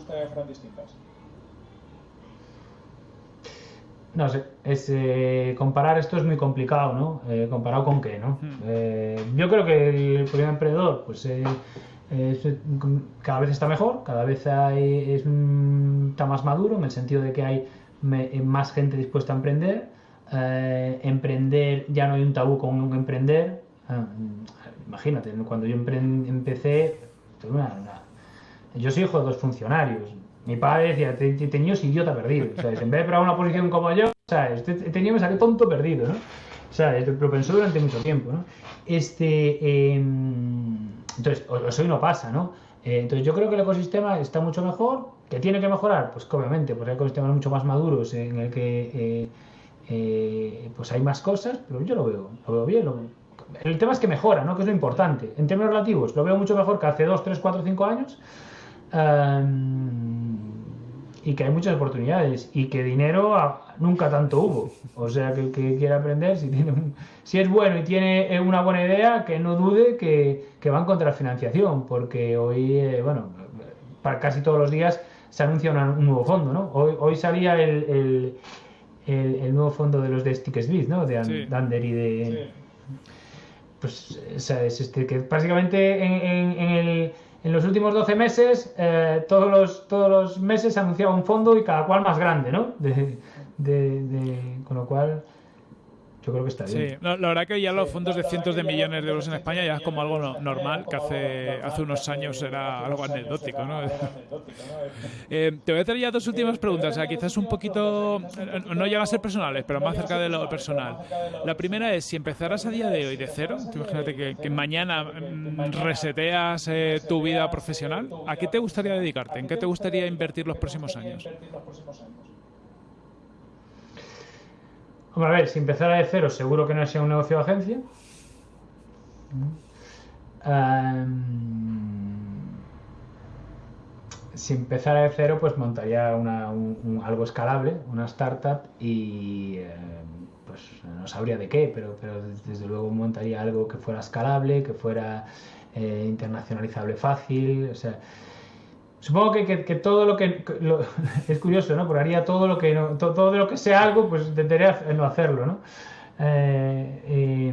No sé, es, eh, comparar esto es muy complicado, ¿no? Eh, comparado con qué, ¿no? Hmm. yo creo que el problema emprendedor, pues cada vez está mejor, cada vez hay, es, está más maduro en el sentido de que hay eh, más gente dispuesta a emprender. Eh, emprender, ya no hay un tabú con un emprender. Ah, imagínate, cuando yo empecé, yo soy hijo de dos funcionarios. Mi padre decía, te, tenía idiota perdido. En vez de para una posición como yo, ¿sabes? Te, tenía ese tonto perdido, ¿no? ¿Sabes? Lo pensó durante mucho tiempo, ¿no? Este, em, entonces, hoy no pasa, ¿no? Eh, entonces yo creo que el ecosistema está mucho mejor. ¿Que tiene que mejorar? Pues obviamente, pues hay ecosistemas mucho más maduros en el que eh, eh, pues hay más cosas, pero yo lo veo, lo veo bien. El tema es que mejora, ¿no? Que es lo importante. En términos relativos, lo veo mucho mejor que hace 2, 3, 4, 5 años. y que hay muchas oportunidades y que dinero nunca tanto hubo. O sea, que el que quiera aprender, si, tiene si es bueno y tiene una buena idea, que no dude que, que va a encontrar financiación, porque hoy, eh, bueno, para casi todos los días se anuncia un nuevo fondo, ¿no? Hoy, hoy salía el, el, el, nuevo fondo de los de Stickesbit, ¿no? De Ander y de... Pues, es este, que básicamente en, en, en el en los últimos 12 meses, eh, todos, los, todos los meses se anunciaba un fondo y cada cual más grande, ¿no? De, de, de, con lo cual, yo creo que está bien. Sí, la, verdad que ya los fondos de cientos de millones de euros en España ya es como algo normal, que hace, hace unos años era algo anecdótico, ¿no? Eh, te voy a hacer ya dos últimas preguntas, o sea, quizás un poquito, no llega a ser personales, pero más cerca de lo personal. La primera es, si empezaras a día de hoy de cero, imagínate que, mañana mm, reseteas eh, tu vida profesional, ¿a qué te gustaría dedicarte? ¿En qué te gustaría invertir los próximos años? Hombre, a ver, si empezara de cero, seguro que no sea un negocio de agencia. si empezara de cero, pues montaría algo escalable, una startup y eh, pues no sabría de qué, pero, pero desde luego montaría algo que fuera escalable, que fuera eh, internacionalizable fácil, o sea, supongo que, todo lo que es curioso, ¿no? Porque haría todo lo que todo, lo que sea algo, pues intentaría no hacerlo, ¿no? Eh,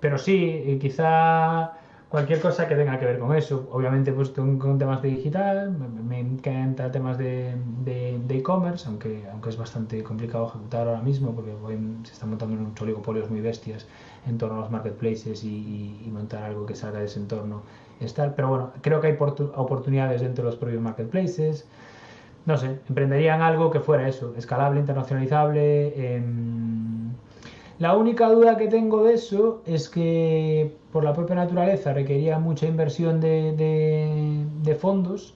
pero sí, quizá cualquier cosa que tenga que ver con eso. Obviamente, pues con, temas de digital, me, encanta temas de e-commerce, aunque, aunque es bastante complicado ejecutar ahora mismo porque se están montando unos oligopolios muy bestias en torno a los marketplaces y, montar algo que salga de ese entorno. Estar. Pero bueno, creo que hay oportunidades dentro de los propios marketplaces. No sé, emprenderían algo que fuera eso, escalable, internacionalizable. Em, la única duda que tengo de eso es que por la propia naturaleza requería mucha inversión de, fondos.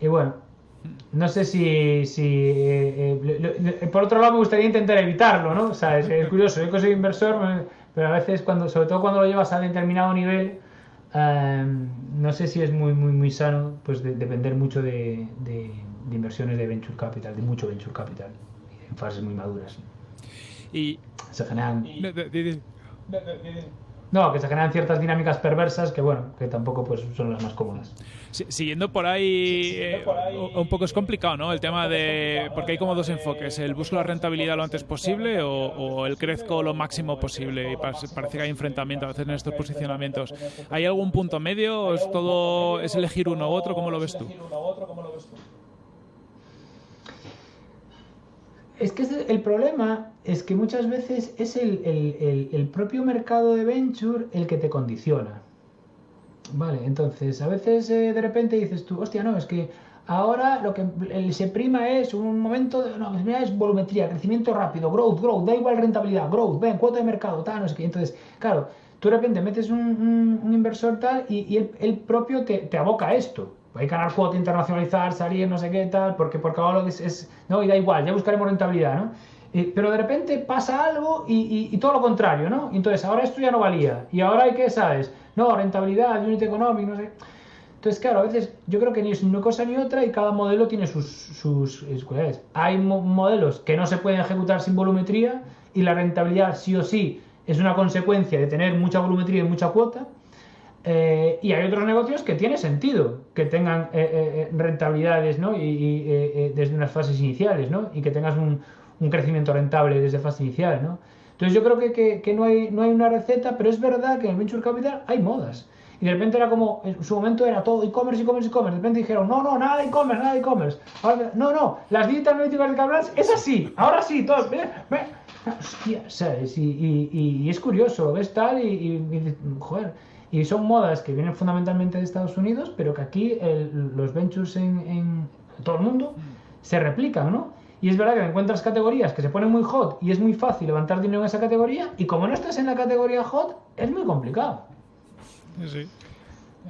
Y bueno, no sé si... si eh, eh, por otro lado me gustaría intentar evitarlo, ¿no? O sea, es, curioso, yo que soy inversor, pero a veces, cuando, sobre todo cuando lo llevas a determinado nivel, em, no sé si es muy, muy, muy sano pues depender mucho de, de inversiones de venture capital, de mucho venture capital en fases muy maduras. Y se generan... No, que se generan ciertas dinámicas perversas que, bueno, que tampoco pues, son las más cómodas. siguiendo por ahí, eh, un poco es complicado, ¿no? El tema de... Porque hay como dos enfoques, el busco la rentabilidad lo antes posible o, el crezco lo máximo posible. Y parece, que hay enfrentamiento a veces en estos posicionamientos. ¿Hay algún punto medio o es todo, es elegir uno u otro? ¿Cómo lo ves tú? Es que el problema es que muchas veces es el, propio mercado de venture el que te condiciona. Vale, entonces a veces eh, de repente dices tú, hostia, no, es que ahora lo que se prima es un momento, de, no, es volumetría, crecimiento rápido, growth, growth, da igual rentabilidad, growth, ven, cuota de mercado, tal, no sé qué. Entonces, claro, tú de repente metes un, inversor tal y, el, propio te, te aboca a esto hay que ganar cuota, internacionalizar, salir, no sé qué tal, porque, porque ahora es, es, no, y da igual, ya buscaremos rentabilidad, ¿no? pero de repente pasa algo y, todo lo contrario, ¿no? Entonces, ahora esto ya no valía, y ahora hay que, ¿sabes? No, rentabilidad, unit economic, no sé. Entonces, claro, a veces yo creo que ni es una cosa ni otra y cada modelo tiene sus, sus, cualidades. Hay modelos que no se pueden ejecutar sin volumetría y la rentabilidad sí o sí es una consecuencia de tener mucha volumetría y mucha cuota. Eh, y hay otros negocios que tiene sentido que tengan eh, eh, rentabilidades ¿no? y, desde unas fases iniciales ¿no? y que tengas un, crecimiento rentable desde fase inicial. ¿no? Entonces yo creo que, que, no, hay, no hay una receta, pero es verdad que en el Venture Capital hay modas. Y de repente era como, en su momento era todo e-commerce, e-commerce, e-commerce. De repente dijeron, no, no, nada de e-commerce, nada de e-commerce. No, no, las digital analíticas de que hablas es así, ahora sí, todo. Hostia, ¿sabes? Y, y, es curioso, ves tal y, y joder y son modas que vienen fundamentalmente de Estados Unidos, pero que aquí los ventures en, todo el mundo se replican, ¿no? Y es verdad que encuentras categorías que se ponen muy hot y es muy fácil levantar dinero en esa categoría, y como no estás en la categoría hot, es muy complicado. Sí.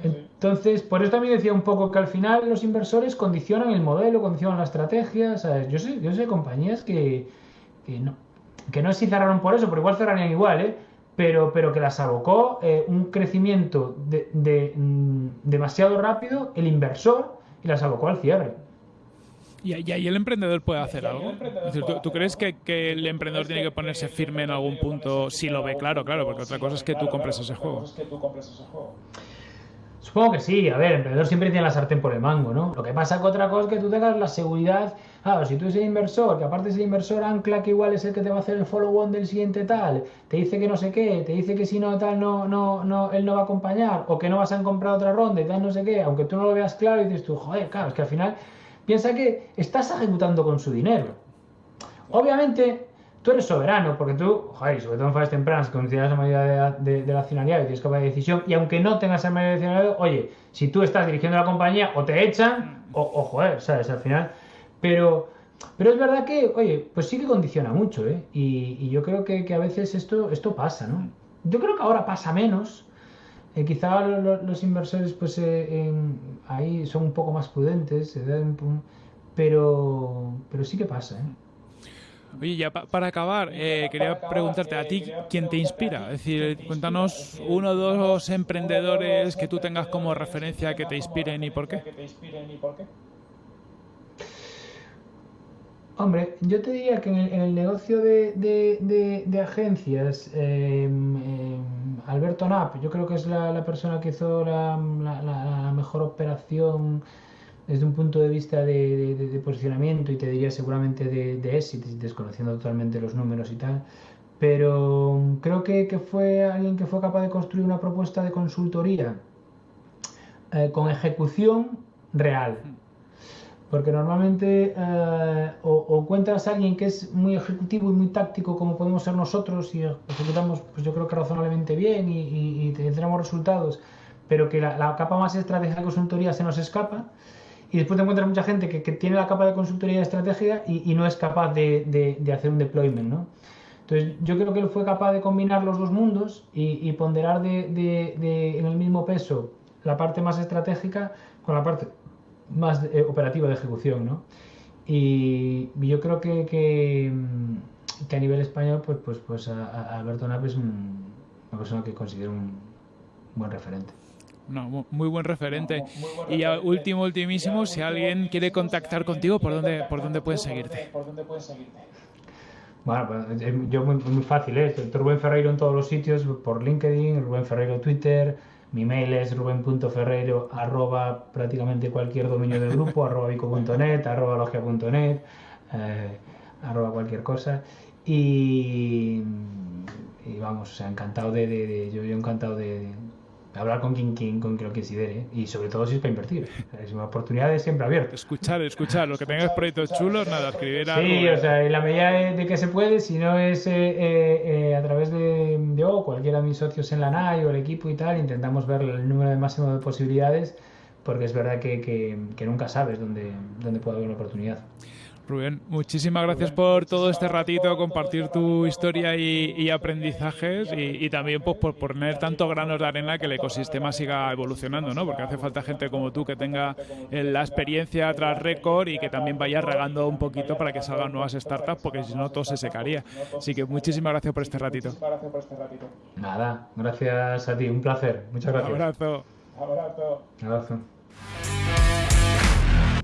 Entonces, por eso también decía un poco que al final los inversores condicionan el modelo, condicionan la estrategia. Yo sé, yo sé compañías que, que no, que no sé si cerraron por eso, pero igual cerrarían igual, ¿eh? Pero, pero que las abocó eh, un crecimiento de, mm, demasiado rápido el inversor y las abocó al cierre. ¿Y, ahí el emprendedor puede hacer algo? ¿tú, crees que, el emprendedor tiene que ponerse firme en algún punto si lo ve claro? Claro, porque otra cosa es que tú compres ese juego. Supongo que sí, a ver, el emprendedor siempre tiene la sartén por el mango, ¿no? Lo que pasa que otra cosa es que tú tengas la seguridad, claro, si tú eres el inversor, que aparte es el inversor ancla que igual es el que te va a hacer el follow-on del siguiente tal, te dice que no sé qué, te dice que si no tal, no, no, no, él no va a acompañar, o que no vas a comprar otra ronda y tal, no sé qué, aunque tú no lo veas claro y dices tú, joder, claro, es que al final piensa que estás ejecutando con su dinero. Obviamente, tú eres soberano, porque tú, joder, sobre todo en fases tempranas, tienes la mayoría de, la accionariado y tienes capacidad de decisión, y aunque no tengas la mayoría de accionariado, oye, si tú estás dirigiendo la compañía, o te echan, o, o joder, ¿sabes? Al final. Pero, pero es verdad que, oye, pues sí que condiciona mucho, ¿eh? Y, yo creo que, a veces esto, esto pasa, ¿no? Yo creo que ahora pasa menos. Eh, quizá los, inversores, pues eh, ahí son un poco más prudentes, pero, pero sí que pasa, ¿eh? Oye, ya para acabar, eh, quería preguntarte a ti, ¿quién te inspira? Es decir, cuéntanos uno o dos emprendedores que tú tengas como referencia que te inspiren y por qué. Hombre, yo te diría que en el, negocio de, agencias, em, em, Alberto Knapp, yo creo que es la, persona que hizo la, mejor operación desde un punto de vista de, posicionamiento y te diría seguramente de, éxito, desconociendo totalmente los números y tal. Pero creo que, fue alguien que fue capaz de construir una propuesta de consultoría eh, con ejecución real porque normalmente eh, o, encuentras a alguien que es muy ejecutivo y muy táctico como podemos ser nosotros y ejecutamos pues yo creo que razonablemente bien y, y, tenemos resultados, pero que la, capa más estratégica de consultoría se nos escapa y después te encuentras mucha gente que, tiene la capa de consultoría de estrategia y, no es capaz de, de, hacer un deployment, ¿no? Entonces yo creo que él fue capaz de combinar los dos mundos y, ponderar de, en el mismo peso la parte más estratégica con la parte más eh, operativa de ejecución, ¿no? Y, yo creo que, que, a nivel español, pues, pues, pues Alberto Nap es una persona que considero un buen referente. No, muy buen referente. y ya último, ultimísimo, si alguien quiere contactar contigo, ¿por dónde, por dónde pueden seguirte? Bueno, pues, eh, yo muy, muy fácil, ¿eh? Rubén Ferreiro en todos los sitios, por LinkedIn, Rubén Ferreiro Twitter, mi mail es ruben.ferreiro arroba prácticamente cualquier dominio del grupo, arroba bico.net, arroba logia.net, eh, arroba cualquier cosa. Y, vamos, o sea, encantado de, yo, yo encantado de, hablar con quien, quien, con quien lo considere y sobre todo si es para invertir. Es una oportunidad siempre abierta. Escuchar, escuchar. Lo que tengas proyectos chulos, nada, escribir algo. Sí, o sea, en la medida de, que se puede, si no es eh, eh, eh, a través de yo o cualquiera de mis socios en la NAI o el equipo y tal, intentamos ver el número de máximo de posibilidades porque es verdad que, que, que nunca sabes dónde, dónde puede haber una oportunidad. Rubén, muchísimas gracias por todo este ratito, compartir tu historia y, aprendizajes y, también pues, por poner tanto granos de arena que el ecosistema siga evolucionando, ¿no? Porque hace falta gente como tú que tenga eh, la experiencia tras récord y que también vaya regando un poquito para que salgan nuevas startups, porque si no todo se secaría. Así que muchísimas gracias por este ratito. Nada, gracias a ti, un placer. Muchas gracias. Abrazo. Abrazo. Abrazo.